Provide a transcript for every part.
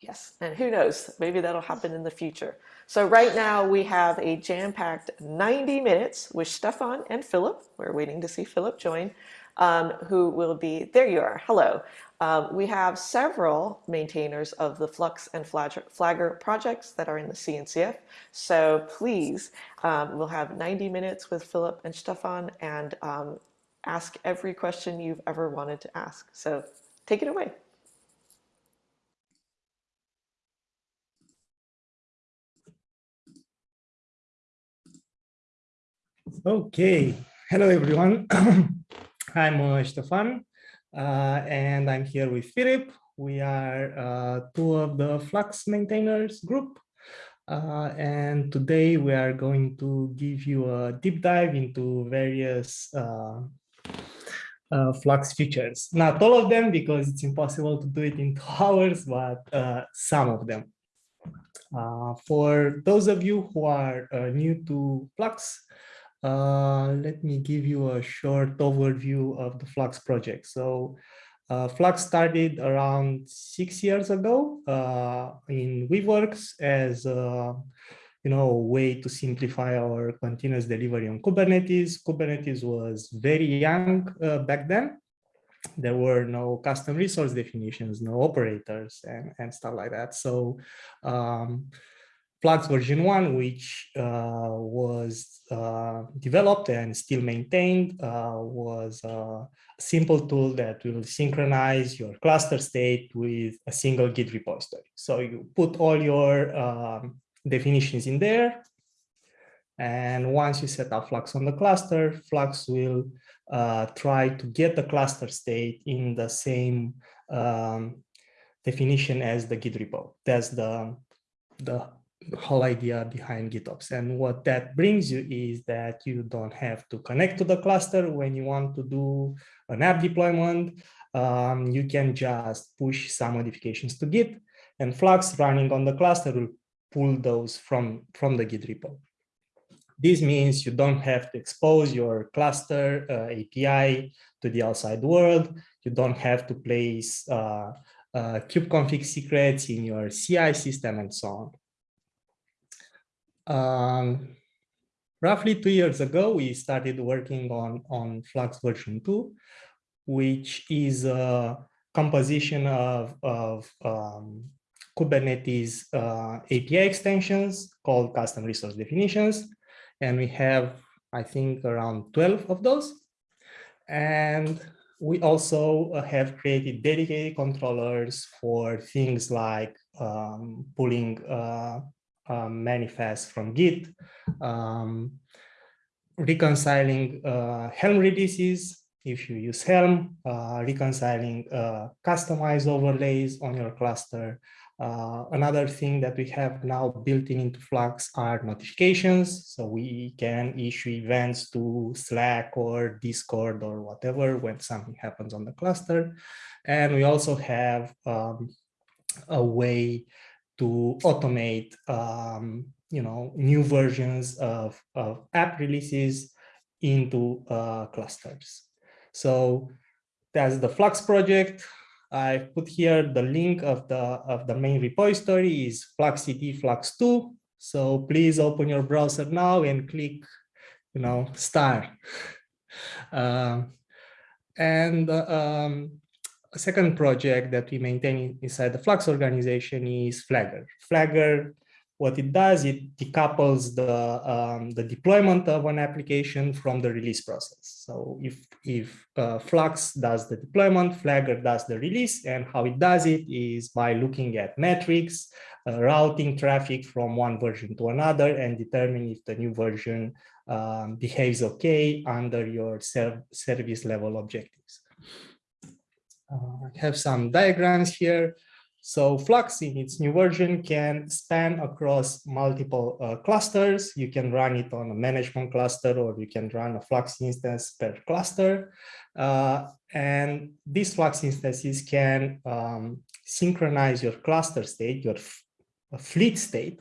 Yes, and who knows, maybe that'll happen in the future. So right now we have a jam-packed 90 minutes with Stefan and Philip. We're waiting to see Philip join, um, who will be, there you are, hello. Um, we have several maintainers of the Flux and Flagger projects that are in the CNCF. So please, um, we'll have 90 minutes with Philip and Stefan and um, ask every question you've ever wanted to ask. So take it away. Okay, hello everyone. I'm uh, Stefan uh, and I'm here with Philip. We are uh, two of the Flux maintainers group. Uh, and today we are going to give you a deep dive into various uh, uh, Flux features. Not all of them because it's impossible to do it in two hours, but some of them. for those of you who are new to Flux, uh, let me give you a short overview of the Flux project. So uh, Flux started around six years ago uh, in Weaveworks as a you know, way to simplify our continuous delivery on Kubernetes. Kubernetes was very young uh, back then. There were no custom resource definitions, no operators and, and stuff like that. So um, Flux version 1, which uh, was uh, developed and still maintained, uh, was a simple tool that will synchronize your cluster state with a single Git repository. So you put all your um, definitions in there. And once you set up Flux on the cluster, Flux will uh, try to get the cluster state in the same um, definition as the Git repo. That's the, the whole idea behind GitOps. And what that brings you is that you don't have to connect to the cluster when you want to do an app deployment. Um, you can just push some modifications to Git and Flux running on the cluster will pull those from, from the Git repo. This means you don't have to expose your cluster uh, API to the outside world. You don't have to place uh, uh, kubeconfig secrets in your CI system and so on. Um, roughly two years ago, we started working on, on Flux version 2, which is a composition of, of um, Kubernetes uh, API extensions called custom resource definitions. And we have, I think, around 12 of those. And we also uh, have created dedicated controllers for things like um, pulling uh, um, manifest from Git, um, reconciling uh, Helm releases if you use Helm, uh, reconciling uh, Kustomize overlays on your cluster. Uh, another thing that we have now built in into Flux are notifications. So we can issue events to Slack or Discord or whatever when something happens on the cluster. And we also have um, a way to automate, um, you know, new versions of, of app releases into uh, clusters. So that's the Flux project. I put here the link of the of the main repository is fluxcd flux2. So please open your browser now and click, you know, start. Uh, and uh, um, a second project that we maintain inside the Flux organization is Flagger. Flagger, what it does, it decouples the, um, the deployment of an application from the release process. So if, if uh, Flux does the deployment, Flagger does the release, and how it does it is by looking at metrics, uh, routing traffic from one version to another, and determine if the new version um, behaves okay under your service level objectives. Uh, I have some diagrams here. So Flux in its new version can span across multiple uh, clusters. You can run it on a management cluster or you can run a Flux instance per cluster. Uh, and these Flux instances can um, synchronize your cluster state, your fleet state,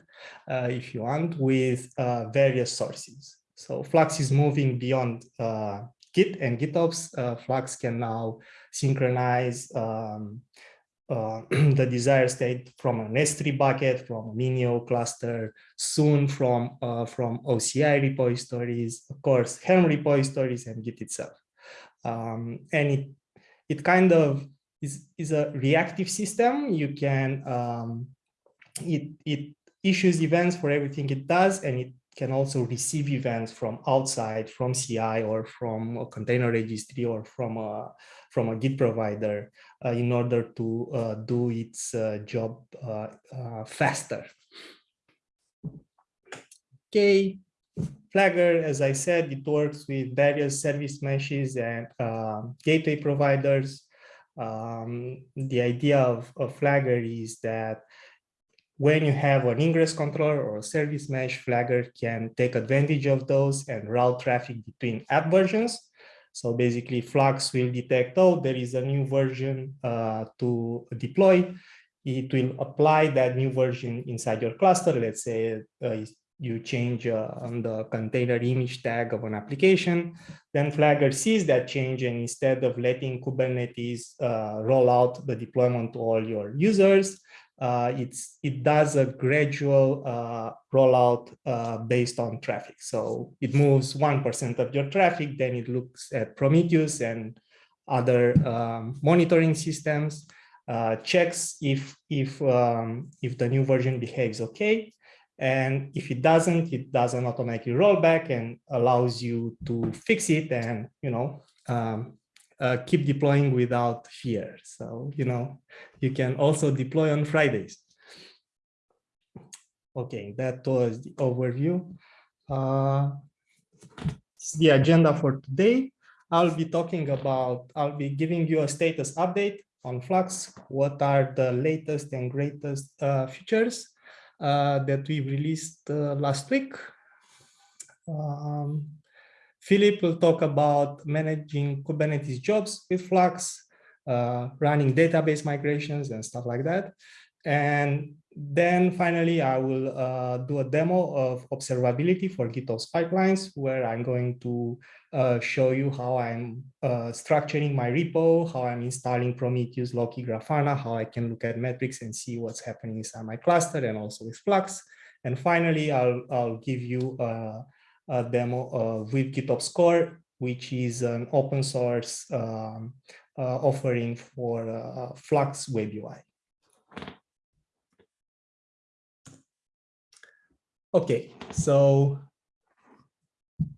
uh, if you want, with uh, various sources. So Flux is moving beyond uh, Git and GitOps. Flux can now synchronize um, uh, the desired state from an S3 bucket, from a Minio cluster, soon from, uh, from OCI repositories, of course, Helm repositories and Git itself. Um, and it, it kind of is, is a reactive system. You can, um, it, it issues events for everything it does, and it can also receive events from outside, from CI or from a container registry or from a, from a Git provider uh, in order to uh, do its uh, job uh, uh, faster. Okay, Flagger, as I said, it works with various service meshes and um, gateway providers. Um, the idea of, of Flagger is that when you have an ingress controller or a service mesh, Flagger can take advantage of those and route traffic between app versions. So basically Flux will detect, oh, there is a new version uh, to deploy. It will apply that new version inside your cluster. Let's say uh, you change uh, on the container image tag of an application, then Flagger sees that change and instead of letting Kubernetes uh, roll out the deployment to all your users, uh, it's it does a gradual uh, rollout uh, based on traffic. So it moves 1% of your traffic, then it looks at Prometheus and other um, monitoring systems, uh, checks if, if, um, if the new version behaves okay. And if it doesn't, it doesn't automatically roll back and allows you to fix it and, you know, um, uh, keep deploying without fear. So, you know, you can also deploy on Fridays. Okay, that was the overview. Uh, the agenda for today. I'll be talking about, I'll be giving you a status update on Flux. What are the latest and greatest uh, features uh, that we released uh, last week? Um, Philip will talk about managing Kubernetes jobs with Flux, uh, running database migrations and stuff like that. And then finally, I will uh, do a demo of observability for GitOps pipelines, where I'm going to uh, show you how I'm uh, structuring my repo, how I'm installing Prometheus, Loki, Grafana, how I can look at metrics and see what's happening inside my cluster and also with Flux. And finally, I'll, I'll give you uh, a demo of Weave GitOps Core, which is an open source um, uh, offering for uh, Flux Web UI. Okay, so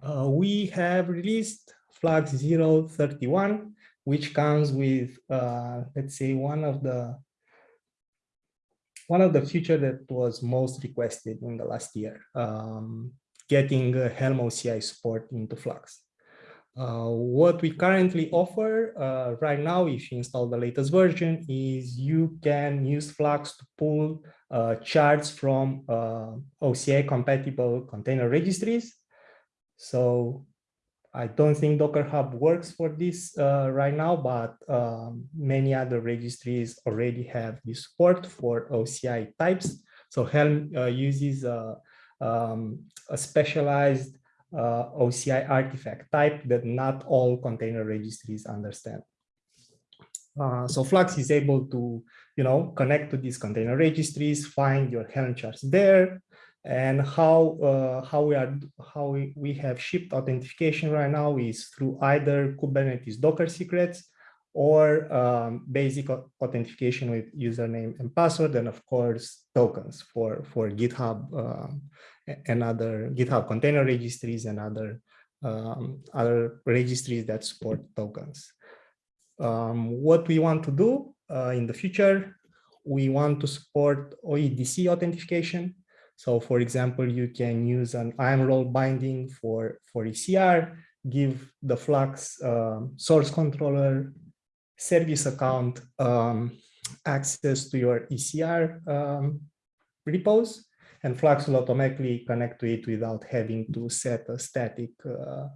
uh, we have released Flux 031, which comes with, uh, let's say, one of the one of the feature that was most requested in the last year. Um, getting uh, Helm OCI support into Flux. Uh, what we currently offer uh, right now, if you install the latest version, is you can use Flux to pull uh, charts from uh, OCI compatible container registries. So I don't think Docker Hub works for this uh, right now, but um, many other registries already have this support for OCI types. So Helm uses um, a specialized uh, OCI artifact type that not all container registries understand. Uh, so Flux is able to, you know, connect to these container registries, find your Helm charts there, and how uh, how we are how we, we have shipped authentication right now is through either Kubernetes Docker secrets or um, basic authentication with username and password, and of course tokens for for GitHub um, and other GitHub container registries and other um, other registries that support tokens. Um, what we want to do uh, in the future, we want to support OIDC authentication. So for example, you can use an IAM role binding for, for ECR, give the Flux uh, source controller service account um, access to your ECR um, repos, and Flux will automatically connect to it without having to set a static uh,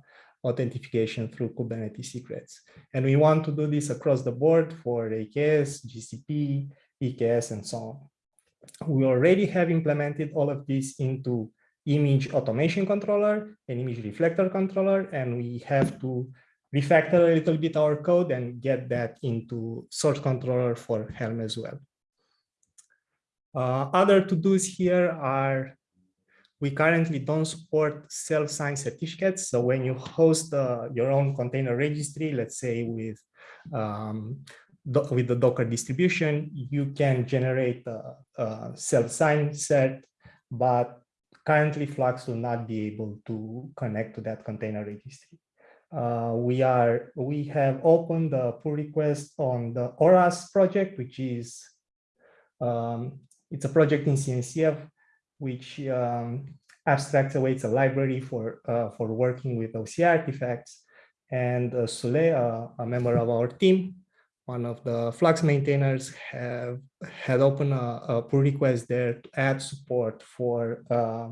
authentication through Kubernetes secrets. And we want to do this across the board for AKS, GCP, EKS, and so on. We already have implemented all of this into image automation controller and image reflector controller, and we have to refactor a little bit our code and get that into source controller for Helm as well. Uh, other to-dos here are we currently don't support self-signed certificates. So when you host uh, your own container registry, let's say with um, with the Docker distribution, you can generate a, a self-signed cert, but currently Flux will not be able to connect to that container registry. Uh, we are we have opened the pull request on the ORAS project, which is um, it's a project in CNCF which um, abstracts away. It's a library for uh, for working with OCI artifacts. And uh, Soule, uh, a member of our team, one of the Flux maintainers, have had opened a, a pull request there to add support for uh,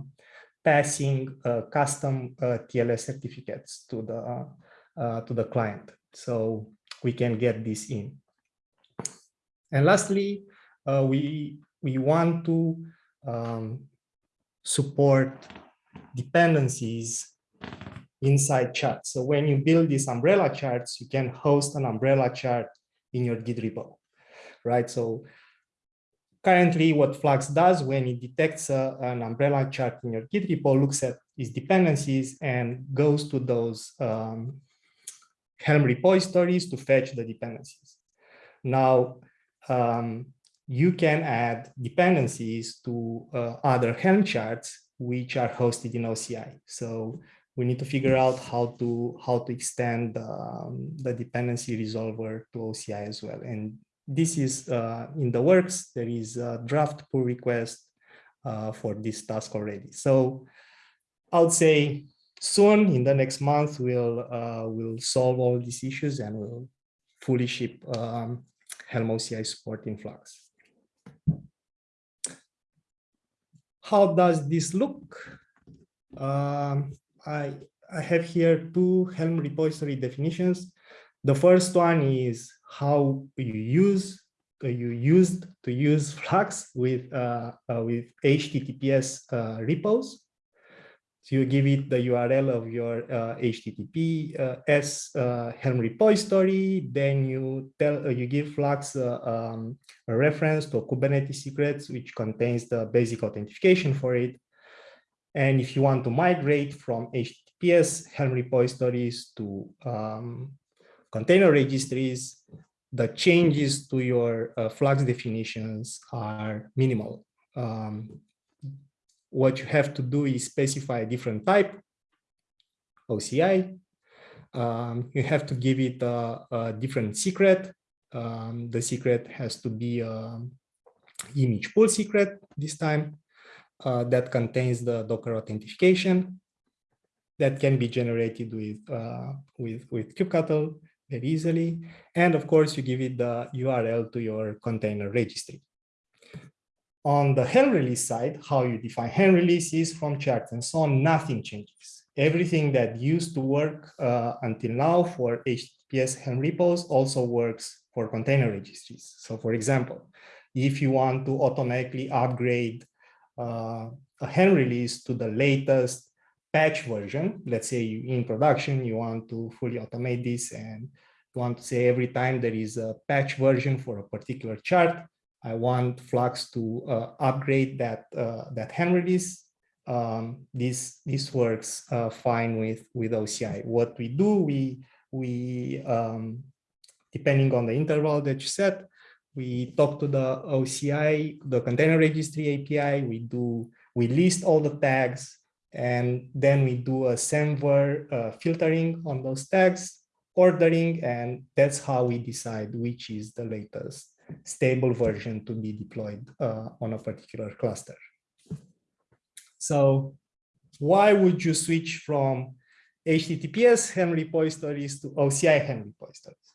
passing uh, custom uh, TLS certificates to the uh, to the client, so we can get this in. And lastly, we we want to um, support dependencies inside charts. So when you build these umbrella charts, you can host an umbrella chart in your Git repo, right? So currently what Flux does when it detects a, an umbrella chart in your Git repo, looks at its dependencies and goes to those um, Helm repositories to fetch the dependencies. Now, um, you can add dependencies to uh, other Helm charts which are hosted in OCI. So we need to figure out how to how to extend um, the dependency resolver to OCI as well. And this is uh, in the works. There is a draft pull request uh, for this task already. So I would say soon in the next month we'll uh, we'll solve all these issues and we'll fully ship um, Helm OCI support in Flux. How does this look? Um, I, I have here two Helm repository definitions. The first one is how you use uh, you used to use Flux with uh, uh, with HTTPS repos. So you give it the URL of your uh, HTTP uh, Helm repository. Then you tell uh, you give Flux um, a reference to Kubernetes secrets, which contains the basic authentication for it. And if you want to migrate from HTTPS Helm repositories to um, container registries, the changes to your uh, Flux definitions are minimal. Um, what you have to do is specify a different type, OCI. Um, you have to give it a, a different secret. Um, the secret has to be an image pull secret this time uh, that contains the Docker authentication that can be generated with, uh, with, with kubectl easily. And of course, you give it the URL to your container registry. On the Helm release side, how you define Helm releases from charts and so on, nothing changes. Everything that used to work uh, until now for HTTPS Helm repos also works for container registries. So for example, if you want to automatically upgrade uh, a Helm release to the latest patch version, let's say you, in production, you want to fully automate this and you want to say every time there is a patch version for a particular chart, I want Flux to uh, upgrade that uh, that Helm release. Um, this this works uh, fine with with OCI. What we do, we we um, depending on the interval that you set, we talk to the OCI, the container registry API. We do we list all the tags, and then we do a semver uh, filtering on those tags, ordering, and that's how we decide which is the latest stable version to be deployed uh, on a particular cluster. So why would you switch from HTTPS Helm repositories to OCI Helm repositories?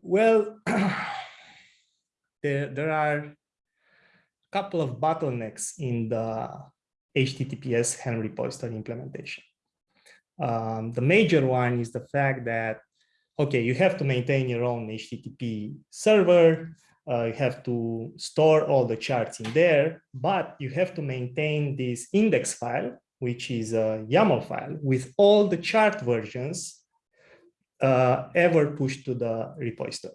Well, there, there are a couple of bottlenecks in the HTTPS Helm repository implementation. Um, the major one is the fact that okay, you have to maintain your own HTTP server. Uh, you have to store all the charts in there, but you have to maintain this index file, which is a YAML file with all the chart versions uh, ever pushed to the repository.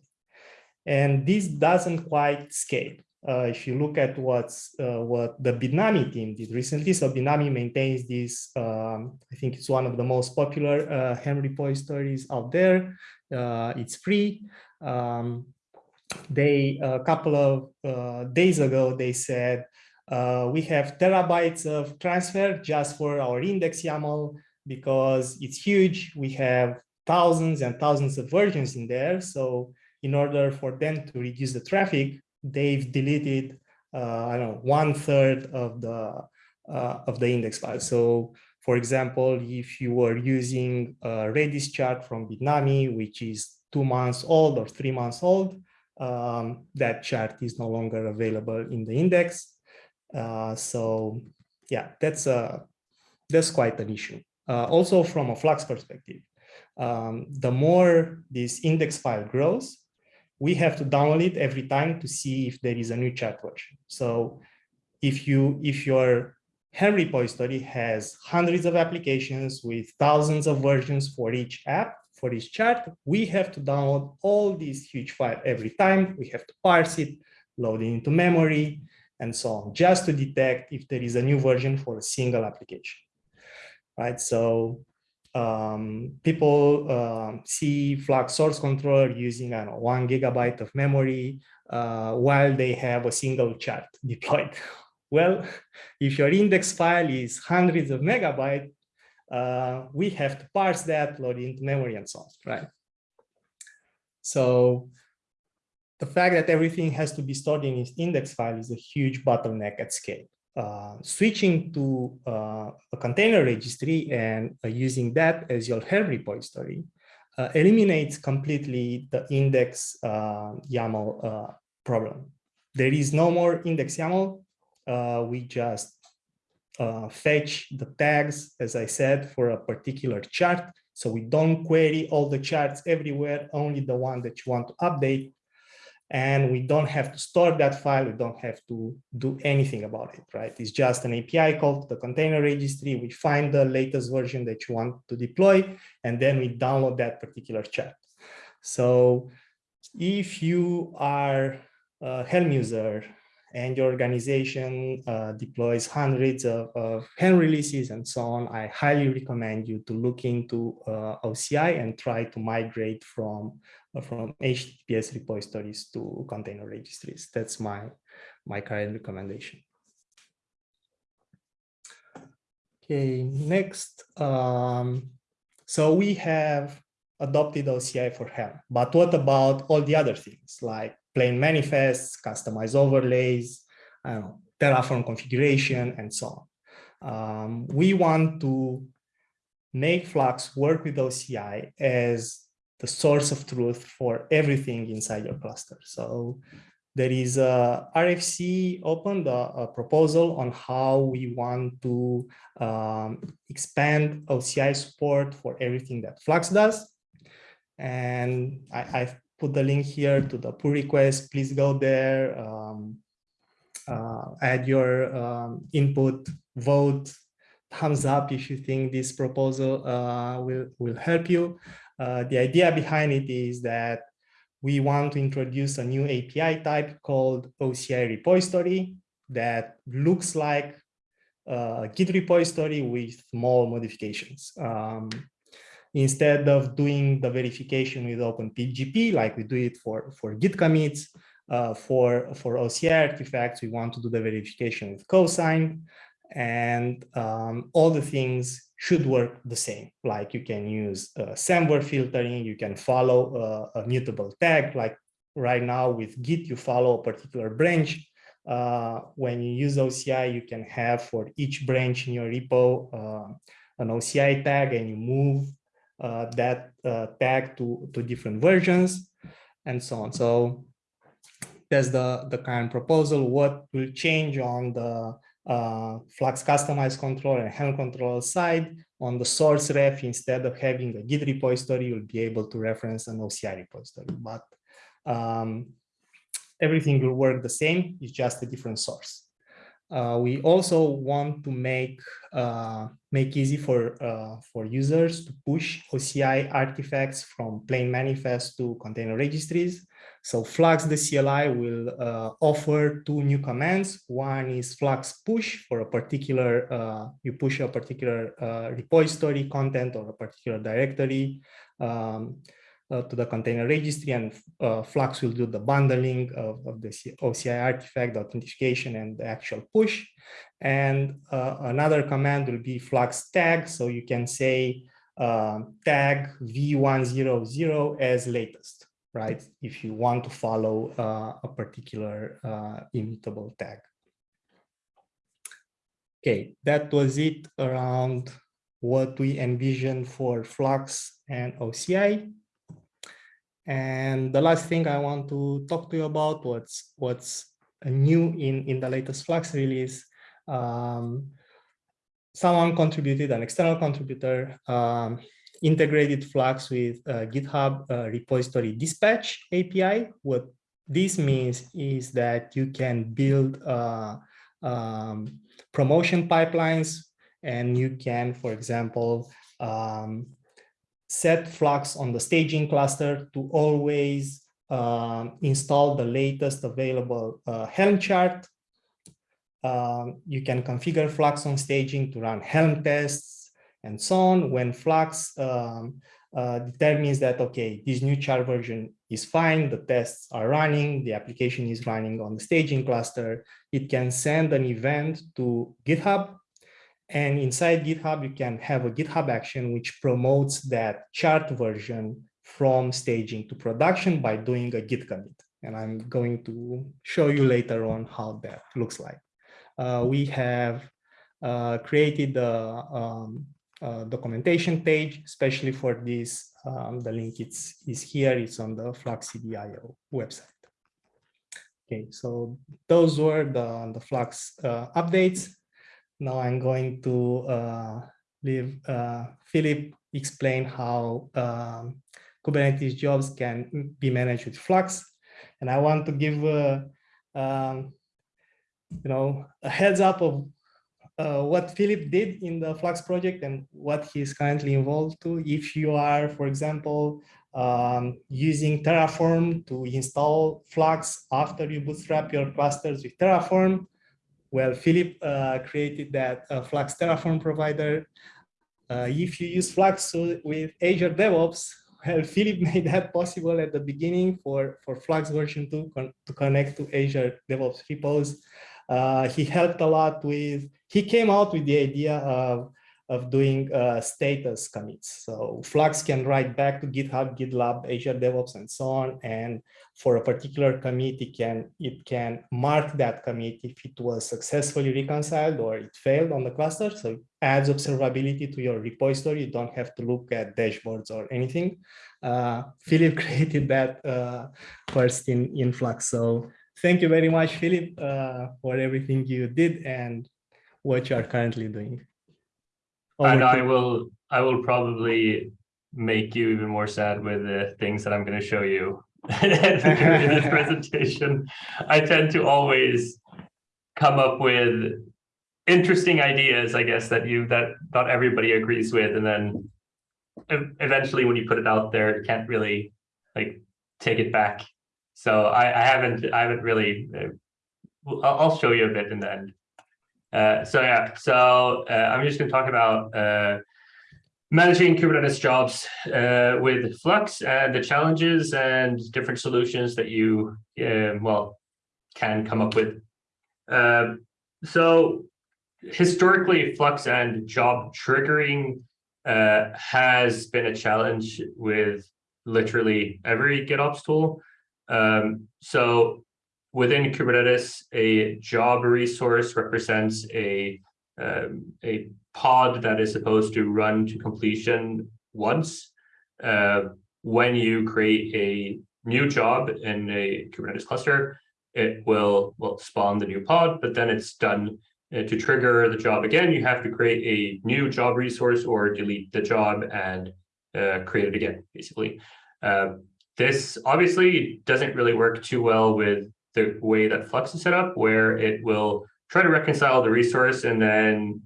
And this doesn't quite scale. Uh, if you look at what's uh, what the Bitnami team did recently, so Bitnami maintains this. Um, I think it's one of the most popular uh, Helm repositories out there. Uh, it's free. Um, they a couple of uh, days ago they said uh, we have terabytes of transfer just for our index YAML because it's huge. We have thousands and thousands of versions in there. So in order for them to reduce the traffic, they've deleted, uh, I don't know, one third of the uh, of the index file. So for example, if you were using a Redis chart from Bitnami, which is two months old or three months old, um, that chart is no longer available in the index. Uh, so yeah, that's a that's quite an issue. Uh, also from a Flux perspective, um, the more this index file grows, we have to download it every time to see if there is a new chart version. So if you if your Helm repository has hundreds of applications with thousands of versions for each app, for each chart, we have to download all these huge files every time. We have to parse it, load it into memory, and so on, just to detect if there is a new version for a single application. Right, so um, people uh, see Flux source controller using I know, one gigabyte of memory uh, while they have a single chart deployed. Well, if your index file is hundreds of megabytes, uh, we have to parse that, load into memory and so on, right? So the fact that everything has to be stored in its index file is a huge bottleneck at scale. Uh, switching to uh, a container registry and uh, using that as your Helm repository uh, eliminates completely the index uh, YAML uh, problem. There is no more index YAML. we just fetch the tags, as I said, for a particular chart. So we don't query all the charts everywhere, only the one that you want to update and we don't have to store that file. We don't have to do anything about it, right? It's just an API call to the container registry. We find the latest version that you want to deploy, and then we download that particular chart. So if you are a Helm user and your organization uh, deploys hundreds of, of Helm releases and so on, I highly recommend you to look into uh, OCI and try to migrate from from HTTPS repositories to container registries. That's my, my current recommendation. Okay, next. Um, so we have adopted OCI for Helm, but what about all the other things like plain manifests, Kustomize overlays, Terraform configuration, and so on. Um, we want to make Flux work with OCI as the source of truth for everything inside your cluster. So there is a RFC opened a, a proposal on how we want to um, expand OCI support for everything that Flux does. And I, have put the link here to the pull request. Please go there, um, uh, add your um, input, vote, thumbs up if you think this proposal uh, will, will help you. Uh, the idea behind it is that we want to introduce a new API type called OCI repository that looks like a Git repository with small modifications. Um, instead of doing the verification with OpenPGP, like we do it for, for Git commits, uh, for, for OCI artifacts, we want to do the verification with cosign and um, all the things should work the same. Like you can use uh, Semver filtering, you can follow uh, a mutable tag. Like right now with Git, you follow a particular branch. Uh, when you use OCI, you can have for each branch in your repo uh, an OCI tag and you move uh, that uh, tag to, to different versions and so on. So that's the, the current proposal. What will change on the uh, Flux Kustomize controller and Helm controller side. On the source ref, instead of having a Git repository, you'll be able to reference an OCI repository. But um, everything will work the same. It's just a different source. Uh, we also want to make uh, make easy for uh, for users to push OCI artifacts from plain manifest to container registries. So Flux the CLI will uh, offer two new commands. One is Flux push for a particular uh, you push a particular uh, repository content or a particular directory. Um, uh, to the container registry and uh, Flux will do the bundling of, of the OCI artifact, the authentication and the actual push. And uh, another command will be Flux tag. So you can say tag v100 as latest, right? If you want to follow uh, a particular uh, immutable tag. Okay, that was it around what we envision for Flux and OCI. And the last thing I want to talk to you about what's what's new in in the latest Flux release. Um, someone contributed, an external contributor, um, integrated Flux with uh, GitHub uh, repository dispatch API. What this means is that you can build uh, um, promotion pipelines and you can, for example, um, set Flux on the staging cluster to always um, install the latest available uh, Helm chart. Um, you can configure Flux on staging to run Helm tests and so on. When Flux um, uh, determines that, okay, this new chart version is fine, the tests are running, the application is running on the staging cluster, it can send an event to GitHub and inside GitHub, you can have a GitHub action which promotes that chart version from staging to production by doing a git commit. And I'm going to show you later on how that looks like. Uh, we have uh, created the um, uh, documentation page, especially for this. Um, the link it's, is here. It's on the FluxCD.io website. Okay, so those were the, the Flux uh, updates. Now I'm going to uh, leave uh, Philip explain how um, Kubernetes jobs can be managed with Flux. And I want to give, um, you know, a heads up of uh, what Philip did in the Flux project and what he's currently involved to. If you are, for example, um, using Terraform to install Flux after you bootstrap your clusters with Terraform, well, Philip uh, created that uh, Flux Terraform provider. Uh, if you use Flux with Azure DevOps, well, Philip made that possible at the beginning for, for Flux version 2 con to connect to Azure DevOps repos. Uh, he helped a lot with, he came out with the idea of of doing uh, status commits. So Flux can write back to GitHub, GitLab, Azure DevOps, and so on. And for a particular commit, it can it can mark that commit if it was successfully reconciled or it failed on the cluster. So it adds observability to your repository. You don't have to look at dashboards or anything. Uh, Philip created that uh, first in, in Flux. So thank you very much, Philip, uh, for everything you did and what you are currently doing and I will I will probably make you even more sad with the things that I'm going to show you in this presentation. I tend to always come up with interesting ideas, I guess, that you that not everybody agrees with, and then eventually when you put it out there, you can't really like take it back. So I, I haven't I haven't really. Uh, I'll show you a bit in the end. Uh, so yeah, so uh, I'm just going to talk about uh, managing Kubernetes jobs uh, with Flux and the challenges and different solutions that you, um, well, can come up with. Um, so historically, Flux and job triggering uh, has been a challenge with literally every GitOps tool. Um, so within Kubernetes, a job resource represents a, um, a pod that is supposed to run to completion once. Uh, when you create a new job in a Kubernetes cluster, it will, will spawn the new pod, but then it's done uh, to trigger the job again, you have to create a new job resource or delete the job and uh, create it again, basically. Uh, this obviously doesn't really work too well with the way that Flux is set up, where it will try to reconcile the resource and then,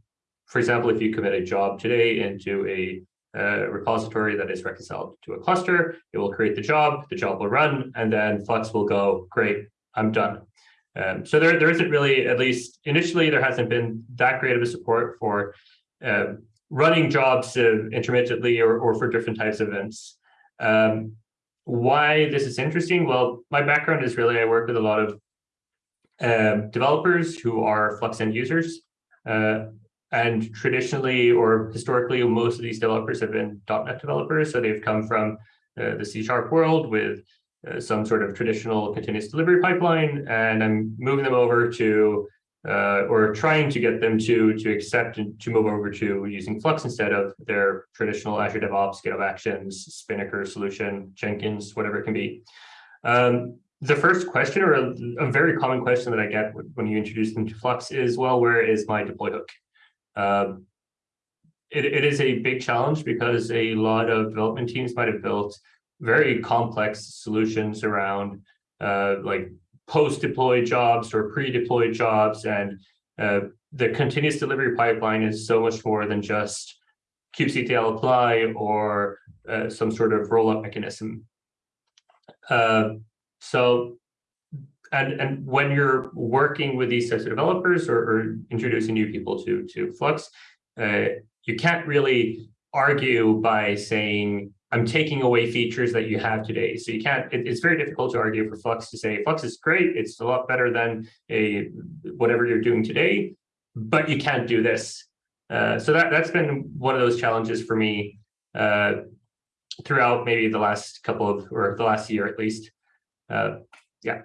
for example, if you commit a job today into a uh, repository that is reconciled to a cluster, it will create the job, the job will run, and then Flux will go, great, I'm done. Um, so there, there isn't really, at least initially, there hasn't been that great of a support for uh, running jobs uh, intermittently or, or for different types of events. Um, why this is interesting? Well, my background is really, I work with a lot of um, developers who are Flux end users. Uh, and traditionally or historically, most of these developers have been .NET developers. So they've come from uh, the C Sharp world with uh, some sort of traditional continuous delivery pipeline. And I'm moving them over to, uh, or trying to get them to, to accept and to move over to using Flux instead of their traditional Azure DevOps, GitHub Actions, Spinnaker solution, Jenkins, whatever it can be. Um, the first question or a, a, very common question that I get when you introduce them to Flux is, well, where is my deploy hook? Um, it, it is a big challenge because a lot of development teams might have built very complex solutions around uh, like post-deploy jobs or pre-deploy jobs. And uh, the continuous delivery pipeline is so much more than just kubectl apply or uh, some sort of roll-up mechanism. Uh, so and and when you're working with these types of developers or, or introducing new people to to Flux, uh, you can't really argue by saying I'm taking away features that you have today. So you can't. It, it's very difficult to argue for Flux to say Flux is great. It's a lot better than a whatever you're doing today, but you can't do this. Uh, so that that's been one of those challenges for me uh, throughout maybe the last couple of or the last year at least. Uh, yeah.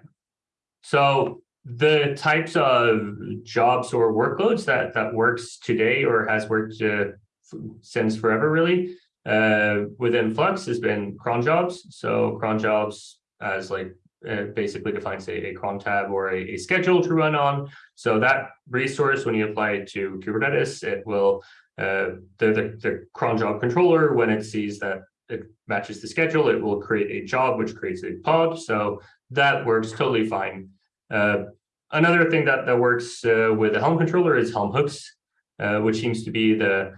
So the types of jobs or workloads that that works today or has worked uh, since forever really uh, within Flux has been cron jobs. So cron jobs as like uh, basically defines a, a cron tab or a, a, schedule to run on. So that resource, when you apply it to Kubernetes, it will uh, the, the the cron job controller when it sees that it matches the schedule, it will create a job which creates a pod. So that works totally fine. Uh, another thing that, that works uh, with the Helm controller is Helm hooks, uh, which seems to be the,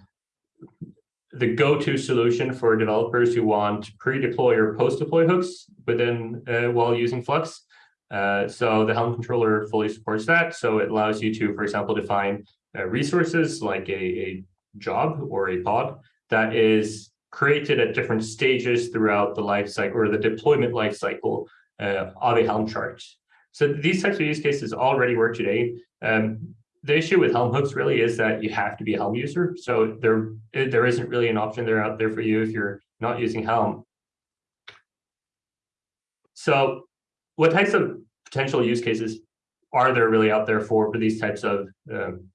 the go-to solution for developers who want pre-deploy or post-deploy hooks within uh, while using Flux. Uh, so the Helm controller fully supports that. So it allows you to, for example, define uh, resources like a, a job or a pod that is created at different stages throughout the life cycle or the deployment life cycle uh, of a Helm chart. So these types of use cases already work today. Um, the issue with Helm hooks really is that you have to be a Helm user. So there, there isn't really an option there out there for you if you're not using Helm. So what types of potential use cases are there really out there for, for these types of um,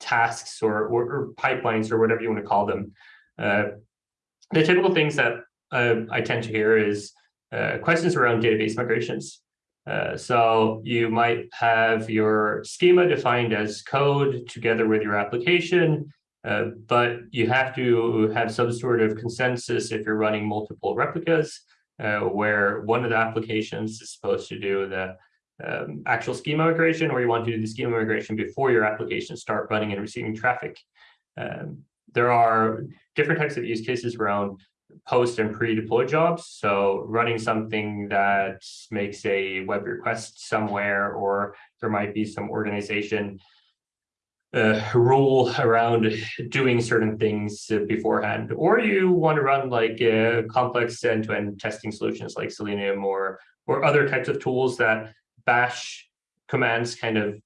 tasks or, or, or, pipelines or whatever you want to call them? Uh, the typical things that uh, I tend to hear is uh, questions around database migrations. Uh, so you might have your schema defined as code together with your application, uh, but you have to have some sort of consensus if you're running multiple replicas, uh, where one of the applications is supposed to do the um, actual schema migration, or you want to do the schema migration before your application start running and receiving traffic. Um, there are different types of use cases around post and pre-deploy jobs. So running something that makes a web request somewhere, or there might be some organization uh, rule around doing certain things beforehand, or you want to run like uh, complex end-to-end -end testing solutions like Selenium or or other types of tools that bash commands kind of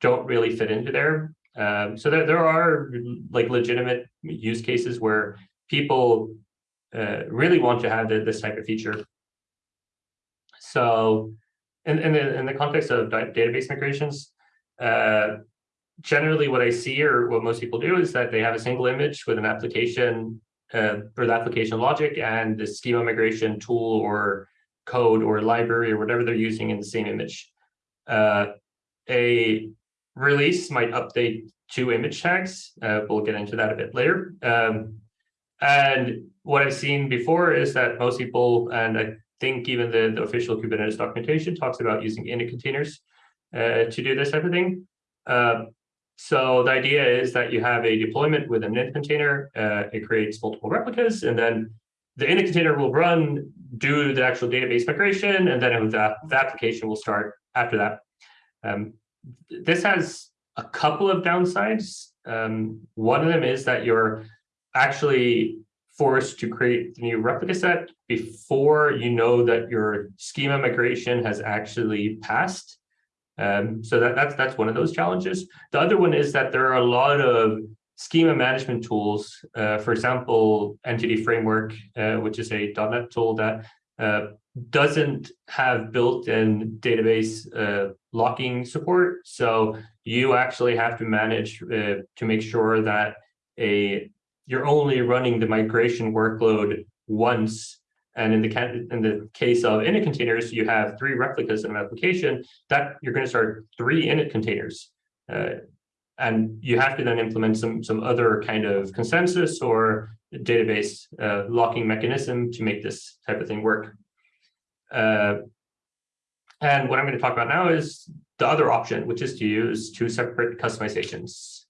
don't really fit into there. Um, so there, there are like legitimate use cases where people uh, really want to have the, this type of feature. So in, in, the, in the context of database migrations, uh, generally what I see or what most people do is that they have a single image with an application uh, or the application logic and the schema migration tool or code or library or whatever they're using in the same image. Uh, a release might update two image tags. Uh, we'll get into that a bit later. Um, and what I've seen before is that most people, and I think even the, the official Kubernetes documentation talks about using init containers uh, to do this type of thing. Uh, so the idea is that you have a deployment with an init container. Uh, it creates multiple replicas, and then the init container will run, do the actual database migration, and then the, the application will start after that. Um, this has a couple of downsides. Um, one of them is that you're actually forced to create the new replica set before you know that your schema migration has actually passed. Um, so that, that's that's one of those challenges. The other one is that there are a lot of schema management tools. Uh, for example, Entity Framework, uh, which is a .NET tool that uh, doesn't have built-in database uh, locking support. So you actually have to manage uh, to make sure that a you're only running the migration workload once. And in the in the case of init containers, you have three replicas in an application that you're going to start three init containers. Uh, and you have to then implement some some other kind of consensus or database uh, locking mechanism to make this type of thing work. Uh, and what I'm going to talk about now is the other option, which is to use two separate Kustomizations.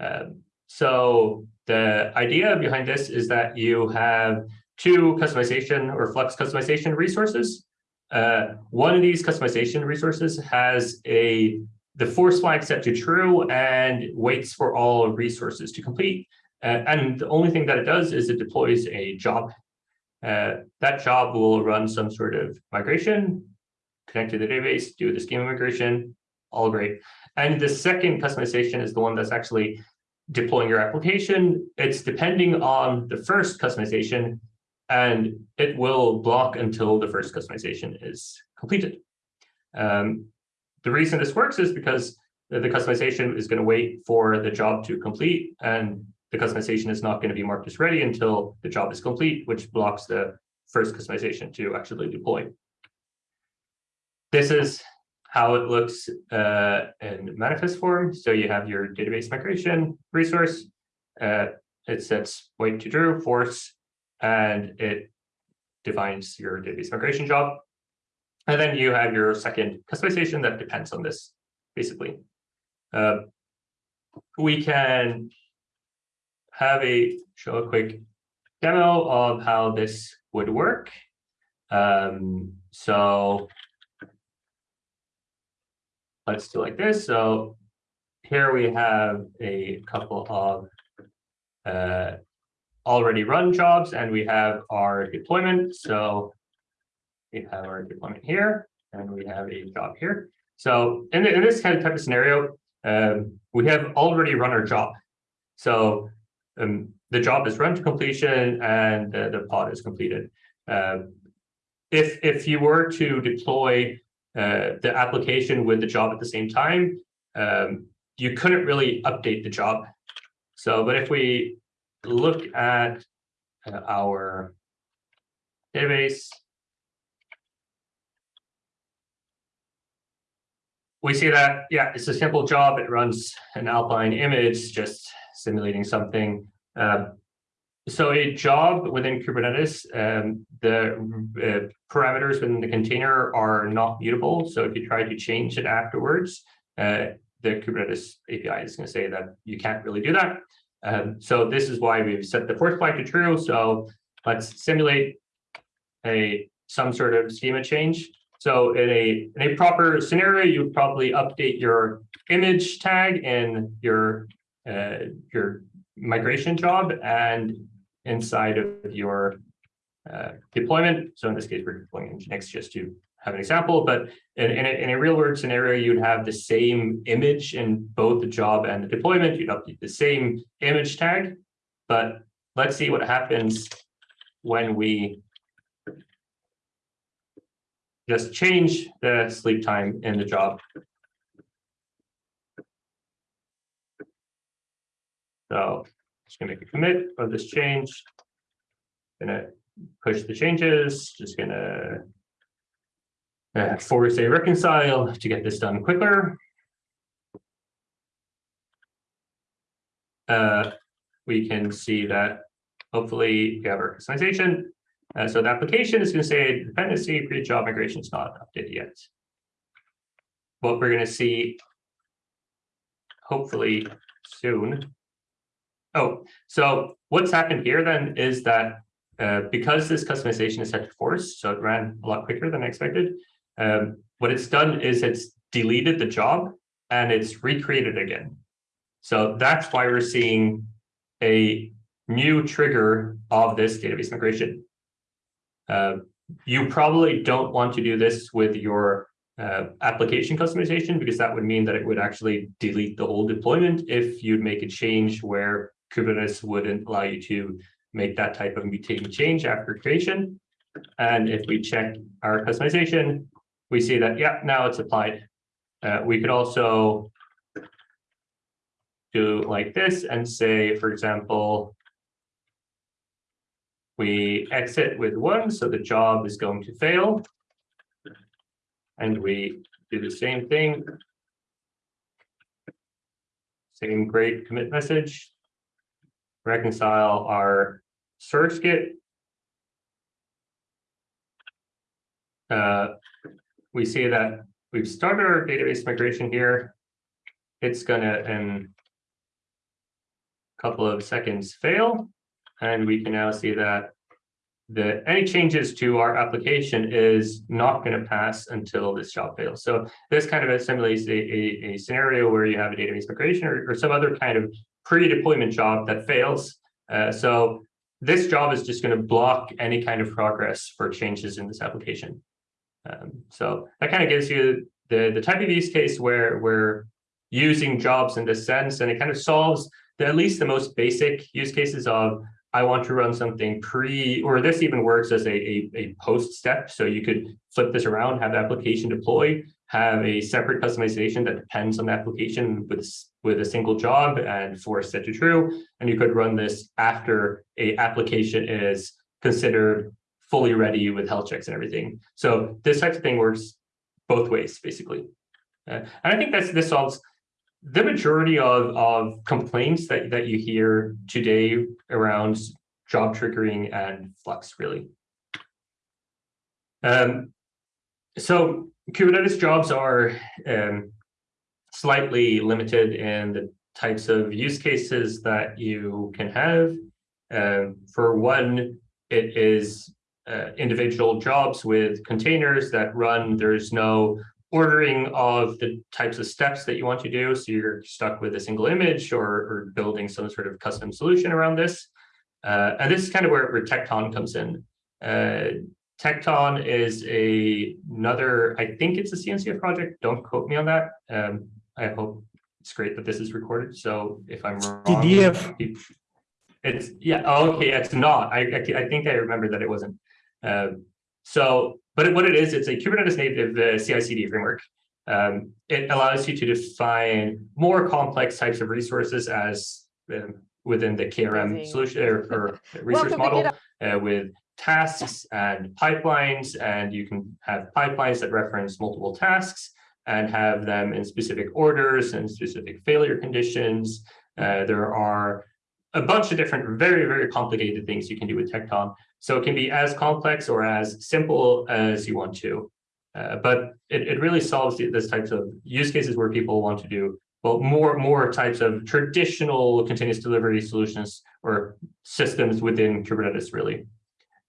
Um, so the idea behind this is that you have two Kustomization or Flux Kustomization resources. Uh, one of these Kustomization resources has a the force flag set to true and waits for all resources to complete. Uh, and the only thing that it does is it deploys a job. Uh, that job will run some sort of migration, connect to the database, do the schema migration, all great. And the second Kustomization is the one that's actually deploying your application. It's depending on the first Kustomization, and it will block until the first Kustomization is completed. Um, the reason this works is because the, Kustomization is going to wait for the job to complete, and the Kustomization is not going to be marked as ready until the job is complete, which blocks the first Kustomization to actually deploy. This is how it looks uh, in manifest form. So you have your database migration resource. Uh, it sets point to true, force, and it defines your database migration job. And then you have your second Kustomization that depends on this, basically. Uh, we can have a show a quick demo of how this would work. Um, so let's do like this. So here we have a couple of uh, already run jobs and we have our deployment. So we have our deployment here and we have a job here. So in, the, in this kind of type of scenario, um, we have already run our job. So um, the job is run to completion and uh, the pod is completed. Uh, if, if you were to deploy uh, the application with the job at the same time, um, you couldn't really update the job. So, but if we look at uh, our database, we see that, yeah, it's a simple job. It runs an Alpine image, just simulating something. Uh, so a job within Kubernetes, um, the uh, parameters within the container are not mutable. So if you try to change it afterwards, uh, the Kubernetes API is going to say that you can't really do that. Um, so this is why we've set the force flag to true. So let's simulate a some sort of schema change. So in a in a proper scenario, you probably update your image tag in your uh, your migration job and inside of your uh, deployment. So in this case, we're deploying Nginx just to have an example, but in, in, a, in a real world scenario, you'd have the same image in both the job and the deployment. You'd update the same image tag, but let's see what happens when we just change the sleep time in the job. So just gonna make a commit of this change. Gonna push the changes, just gonna uh, force a reconcile to get this done quicker. Uh, we can see that hopefully we have our Kustomization. Uh, so the application is going to say dependency pre-job migration is not updated yet. What we're going to see hopefully soon. Oh, so what's happened here then is that uh, because this Kustomization is set to force, so it ran a lot quicker than I expected, um, what it's done is it's deleted the job and it's recreated again. So that's why we're seeing a new trigger of this database migration. Uh, you probably don't want to do this with your uh, application Kustomization because that would mean that it would actually delete the whole deployment if you'd make a change where Kubernetes wouldn't allow you to make that type of mutating change after creation. And if we check our Kustomization, we see that, yeah, now it's applied. Uh, we could also do like this and say, for example, we exit with one, so the job is going to fail. And we do the same thing. Same great commit message. Reconcile our source git. Uh, we see that we've started our database migration here. It's gonna in a couple of seconds fail. And we can now see that the any changes to our application is not going to pass until this job fails. So this kind of simulates a, a, a scenario where you have a database migration or, or some other kind of pre-deployment job that fails. Uh, so this job is just going to block any kind of progress for changes in this application. Um, so that kind of gives you the, the type of use case where we're using jobs in this sense, and it kind of solves the, at least the most basic use cases of I want to run something pre, or this even works as a, a, a, post step. So you could flip this around, have the application deploy, have a separate Kustomization that depends on the application with, with a single job and force set to true. And you could run this after a application is considered fully ready with health checks and everything. So this type of thing works both ways, basically. Uh, and I think that's this solves the majority of, of complaints that, that you hear today around job triggering and Flux, really. Um, so Kubernetes jobs are um, slightly limited in the types of use cases that you can have. Um, for one, it is uh, individual jobs with containers that run. There's no ordering of the types of steps that you want to do. So you're stuck with a single image or, or building some sort of custom solution around this. Uh, and this is kind of where, where Tekton comes in. Uh, Tekton is a, another, I think it's a CNCF project. Don't quote me on that. Um, I hope it's great that this is recorded. So if I'm wrong, CDF. It's yeah. Oh, okay, it's not. I, I, I think I remember that it wasn't. Uh, so but what it is, it's a Kubernetes native uh, CI/CD framework. Um, it allows you to define more complex types of resources as um, within the KRM Amazing. solution or, or resource model uh, with tasks and pipelines, and you can have pipelines that reference multiple tasks and have them in specific orders and specific failure conditions. Uh, there are a bunch of different very, very complicated things you can do with Tekton. So it can be as complex or as simple as you want to. Uh, but it, it really solves this types of use cases where people want to do well more more types of traditional continuous delivery solutions or systems within Kubernetes really.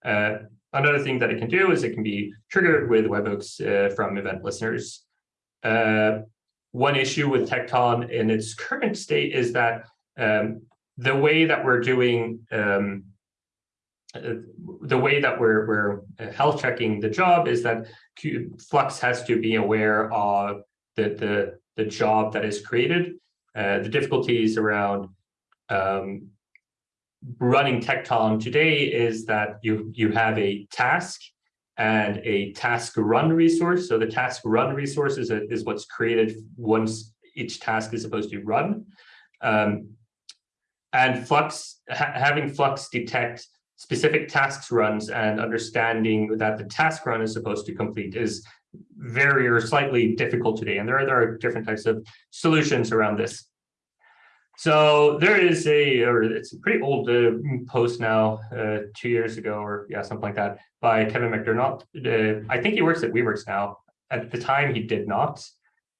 Uh, another thing that it can do is it can be triggered with webhooks uh, from event listeners. Uh, one issue with Tekton in its current state is that um, the way that we're doing um, the way that we're, we're health checking the job is that Flux has to be aware of the, the, the job that is created, uh, the difficulties around um, running Tekton today is that you, you have a task and a task run resource. So the task run resource is, a, is what's created once each task is supposed to run. Um, and Flux, ha having Flux detect specific tasks runs and understanding that the task run is supposed to complete is very or slightly difficult today. And there are, there are different types of solutions around this. So there is a, or it's a pretty old uh, post now, uh, two years ago, or yeah, something like that, by Kevin McDermott. Uh, I think he works at Weaveworks now. At the time, he did not.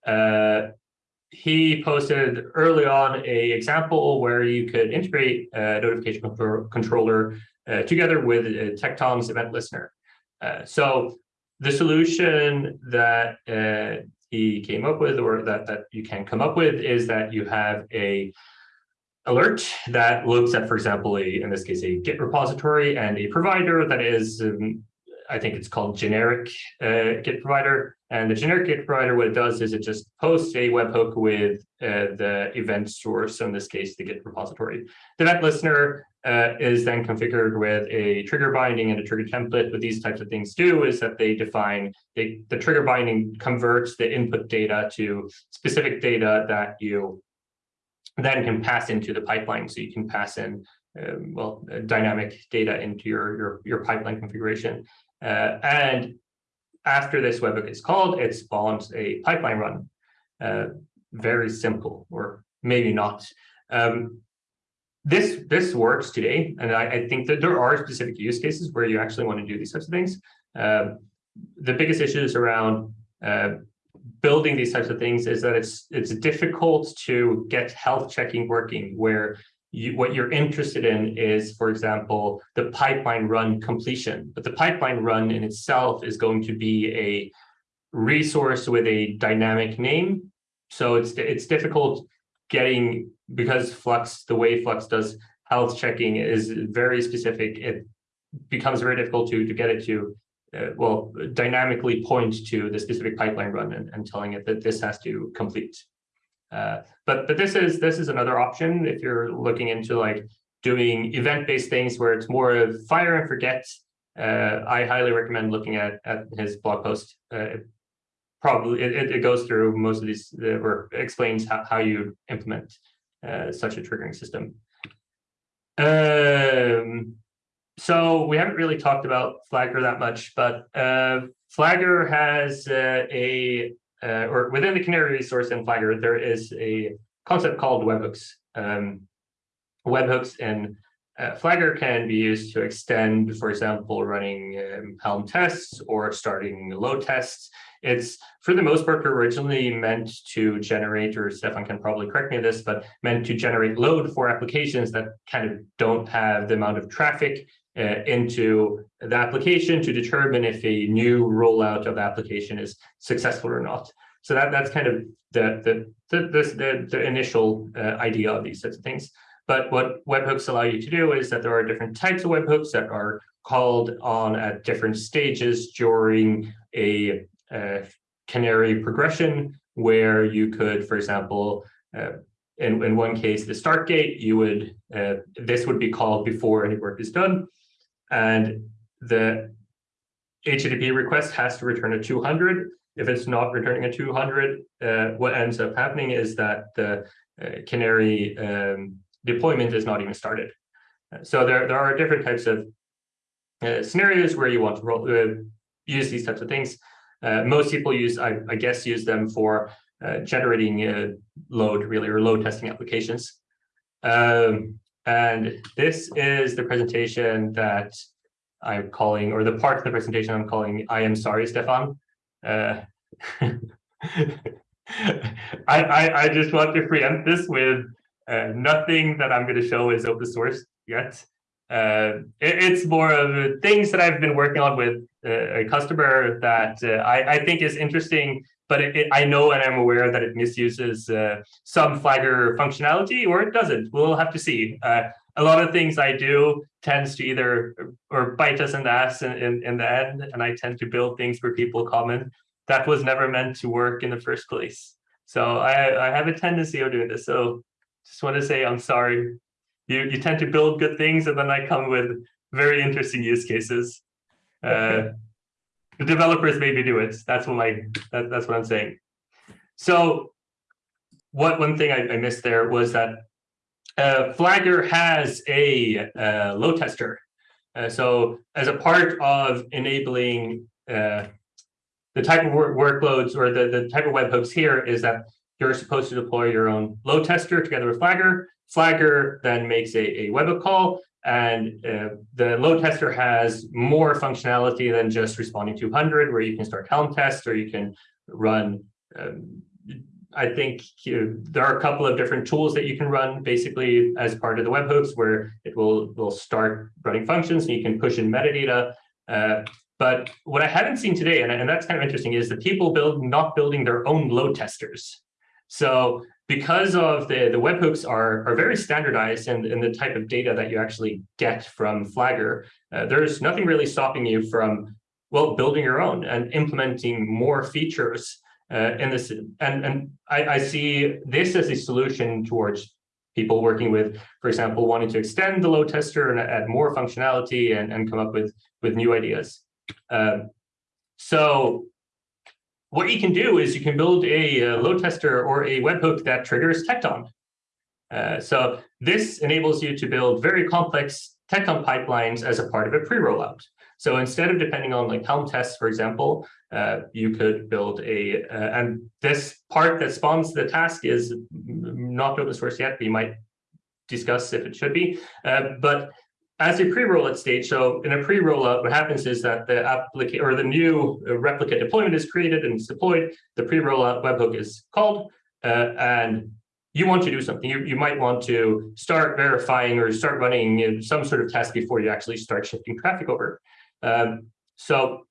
Uh, he posted early on a example where you could integrate a notification control controller uh, together with Tekton's event listener. Uh, so the solution that he came up with or that, that you can come up with is that you have a alert that looks at, for example, a, in this case, a Git repository and a provider that is, um, I think it's called generic uh, Git provider. And the generic Git provider, what it does is it just posts a webhook with uh, the event source, so in this case, the Git repository. The event listener uh, is then configured with a trigger binding and a trigger template. What these types of things do is that they define, they, the trigger binding converts the input data to specific data that you then can pass into the pipeline. So you can pass in, um, well, uh, dynamic data into your, your, your pipeline configuration. Uh, and after this webhook is called, it spawns a pipeline run. Uh, very simple, or maybe not. Um, this this works today, and I, I, think that there are specific use cases where you actually want to do these types of things. Uh, the biggest issues around uh, building these types of things is that it's it's difficult to get health checking working where you, what you're interested in is, for example, the pipeline run completion. But the pipeline run in itself is going to be a resource with a dynamic name. So it's it's difficult getting because Flux, the way Flux does health checking is very specific. It becomes very difficult to to get it to uh, well, dynamically point to the specific pipeline run and, and telling it that this has to complete. Uh, but but this is this is another option if you're looking into like doing event-based things where it's more of fire and forget. Uh, I highly recommend looking at at his blog post. Uh, probably it, it goes through most of these or explains how, how you implement uh, such a triggering system. Um, so we haven't really talked about Flagger that much, but uh, Flagger has a, uh, or within the Canary resource in Flagger, there is a concept called webhooks. Um, webhooks and uh, Flagger can be used to extend, for example, running um, Helm tests or starting load tests. It's, for the most part, originally meant to generate, or Stefan can probably correct me on this, but meant to generate load for applications that kind of don't have the amount of traffic into the application to determine if a new rollout of the application is successful or not. So that, that's kind of the, the, the, the, the initial uh, idea of these sorts of things. But what webhooks allow you to do is that there are different types of webhooks that are called on at different stages during a, a canary progression where you could, for example, uh, in, in one case, the start gate, you would, uh, this would be called before any work is done and the HTTP request has to return a 200. If it's not returning a 200, uh, what ends up happening is that the uh, Canary um, deployment is not even started. So there, there are different types of uh, scenarios where you want to roll, uh, use these types of things. Uh, most people use, I, I, guess, use them for uh, generating load, really, or load testing applications. Um, and this is the presentation that I'm calling, or the part of the presentation I'm calling, I am sorry, Stefan. Uh, I, I, I, just want to preempt this with uh, nothing that I'm going to show is open source yet. Uh, it, it's more of things that I've been working on with uh, a customer that uh, I, I think is interesting but it, it, I know and I'm aware that it misuses uh, some Flagger functionality or it doesn't. We'll have to see. Uh, a lot of things I do tends to either or bite us in the ass in, in, in, the end, and I tend to build things for people common. That was never meant to work in the first place. So I, I have a tendency of doing this. So just want to say I'm sorry. You, you tend to build good things and then I come with very interesting use cases. Uh, the developers maybe do it. That's what my that, that's what I'm saying. So what one thing I, I missed there was that uh, Flagger has a uh, load tester. Uh, so as a part of enabling uh, the type of work workloads or the, the type of webhooks here is that you're supposed to deploy your own load tester together with Flagger. Flagger then makes a, a webhook call and uh, the load tester has more functionality than just responding to 100, where you can start Helm tests or you can run um, I think you, there are a couple of different tools that you can run basically as part of the webhooks where it will, will start running functions and you can push in metadata. Uh, but what I haven't seen today, and, and that's kind of interesting, is the people build not building their own load testers. So because of the, the webhooks are, are very standardized in, in the type of data that you actually get from Flagger, uh, there's nothing really stopping you from, well, building your own and implementing more features uh, in this. And, and I, I see this as a solution towards people working with, for example, wanting to extend the load tester and add more functionality and, and come up with, with new ideas. Um, so what you can do is you can build a, a load tester or a webhook that triggers Tekton. Uh, so this enables you to build very complex Tekton pipelines as a part of a pre-rollout. So instead of depending on like Helm tests, for example, uh, you could build a, uh, and this part that spawns the task is not open source yet. We might discuss if it should be, uh, but as a pre-rollout stage, so in a pre-rollout, what happens is that the application or the new replica deployment is created and it's deployed. The pre-rollout webhook is called, uh, and you want to do something. You, you might want to start verifying or start running some sort of test before you actually start shifting traffic over. Um, so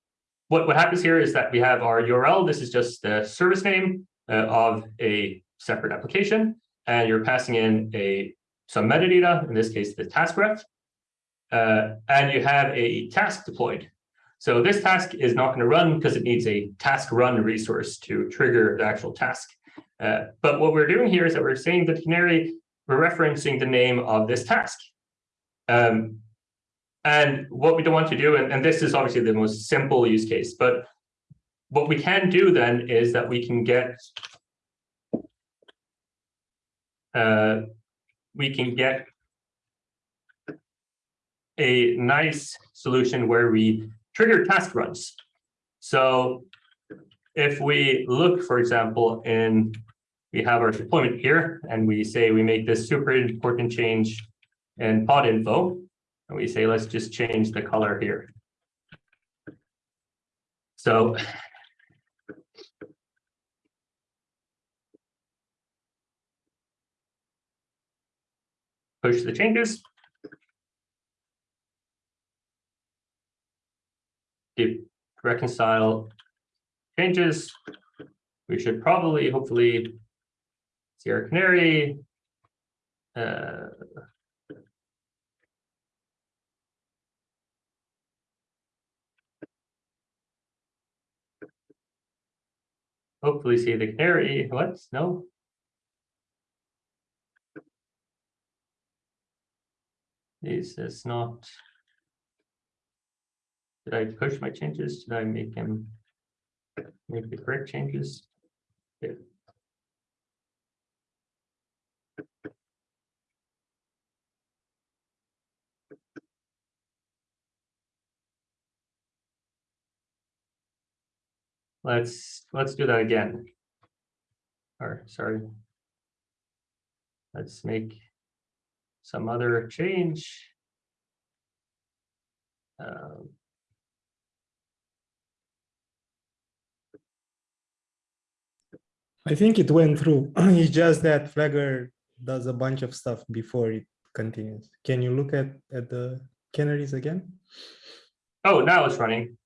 what, what happens here is that we have our URL. This is just the service name uh, of a separate application, and you're passing in a some metadata, in this case, the task ref uh, and you have a task deployed. So this task is not going to run because it needs a task run resource to trigger the actual task. Uh, but what we're doing here is that we're saying that canary, we're referencing the name of this task. Um, and what we don't want to do, and, and this is obviously the most simple use case, but what we can do then is that we can get uh, we can get a nice solution where we trigger task runs. So if we look, for example, in we have our deployment here, and we say we make this super important change in pod info, and we say let's just change the color here. So push the changes. If reconcile changes, we should probably, hopefully, see our canary. Uh, hopefully see the canary. What? No. This is not. Did I push my changes? Did I make him make the correct changes? Yeah. Let's let's do that again. Or sorry. Let's make some other change. Um, I think it went through. it's just that Flagger does a bunch of stuff before it continues. Can you look at, at the canaries again? Oh, now it's running.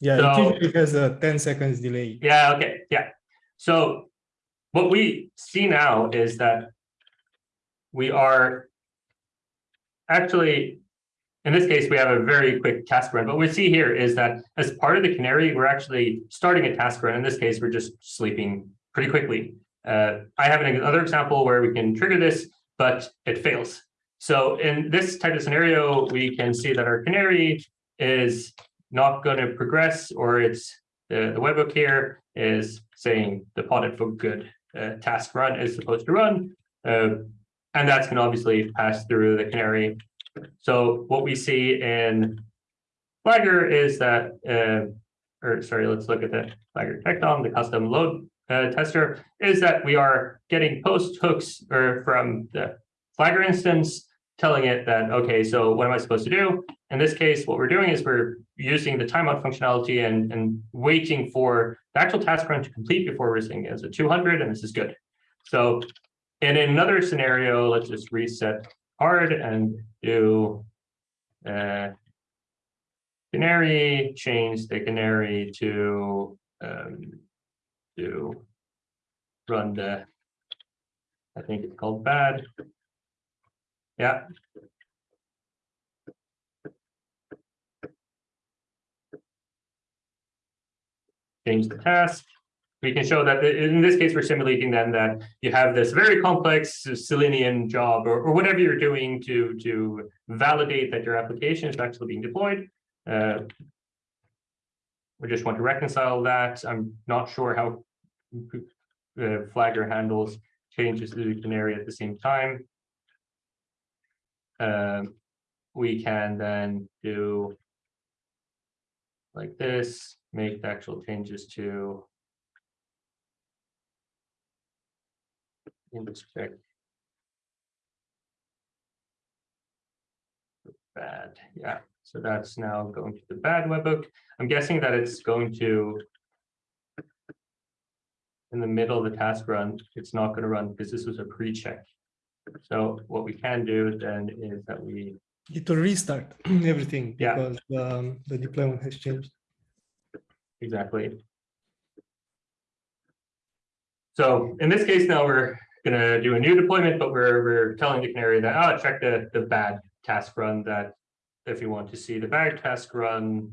Yeah, So- it usually has a 10 seconds delay. Yeah, okay, yeah. So what we see now is that we are actually, in this case, we have a very quick task run. But what we see here is that as part of the canary, we're actually starting a task run. In this case, we're just sleeping pretty quickly. Uh, I have another example where we can trigger this, but it fails. So in this type of scenario, we can see that our canary is not going to progress or it's the, the webhook here is saying the pod info good uh, task run is supposed to run. Uh, and that's going to obviously pass through the canary. So what we see in Flagger is that, uh, or sorry, let's look at the Flagger Tekton, the custom load uh, tester, is that we are getting post hooks or from the Flagger instance telling it that, okay, so what am I supposed to do? In this case, what we're doing is we're using the timeout functionality and, and waiting for the actual task run to complete before we're saying it's a 200 and this is good. So and in another scenario, let's just reset hard and do uh, canary, change the canary to um, to run the, I think it's called bad. Yeah. Change the task. We can show that in this case, we're simulating then that you have this very complex Selenium job or, or whatever you're doing to, to validate that your application is actually being deployed. Uh, we just want to reconcile that. I'm not sure how uh, Flagger handles changes to the canary at the same time. Um, we can then do like this, make the actual changes to index check. Bad, yeah. So that's now going to the bad webhook. I'm guessing that it's going to in the middle of the task run, it's not going to run because this was a pre-check. So what we can do then is that we It will restart everything Yeah. because um, the deployment has changed. Exactly. So in this case, now we're gonna do a new deployment, but we're, we're telling the canary that, oh, check the, the bad task run that if you want to see the bad task run,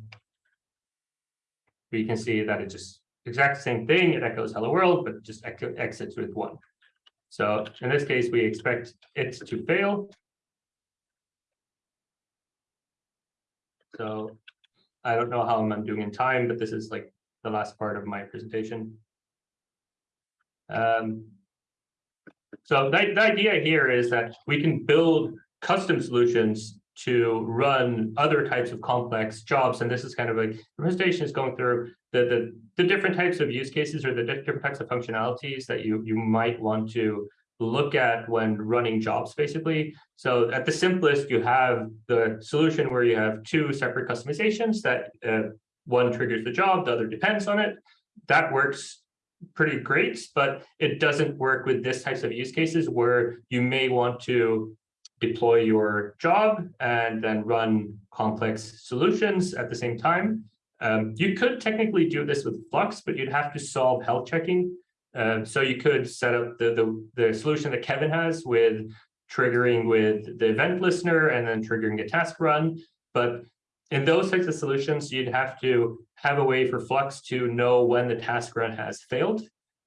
we can see that it just exact same thing. It echoes hello world, but just ex- exits with one. So in this case, we expect it to fail. So I don't know how I'm doing in time, but this is like the last part of my presentation. Um, so the, the idea here is that we can build custom solutions to run other types of complex jobs. And this is kind of like the presentation is going through the, the, the different types of use cases or the different types of functionalities that you, you might want to look at when running jobs, basically. So at the simplest, you have the solution where you have two separate Kustomizations that uh, one triggers the job, the other depends on it. That works pretty great, but it doesn't work with this types of use cases where you may want to deploy your job and then run complex solutions at the same time. Um, you could technically do this with Flux, but you'd have to solve health checking. Uh, so you could set up the, the, the solution that Kevin has with triggering with the event listener and then triggering a task run. But in those types of solutions, you'd have to have a way for Flux to know when the task run has failed.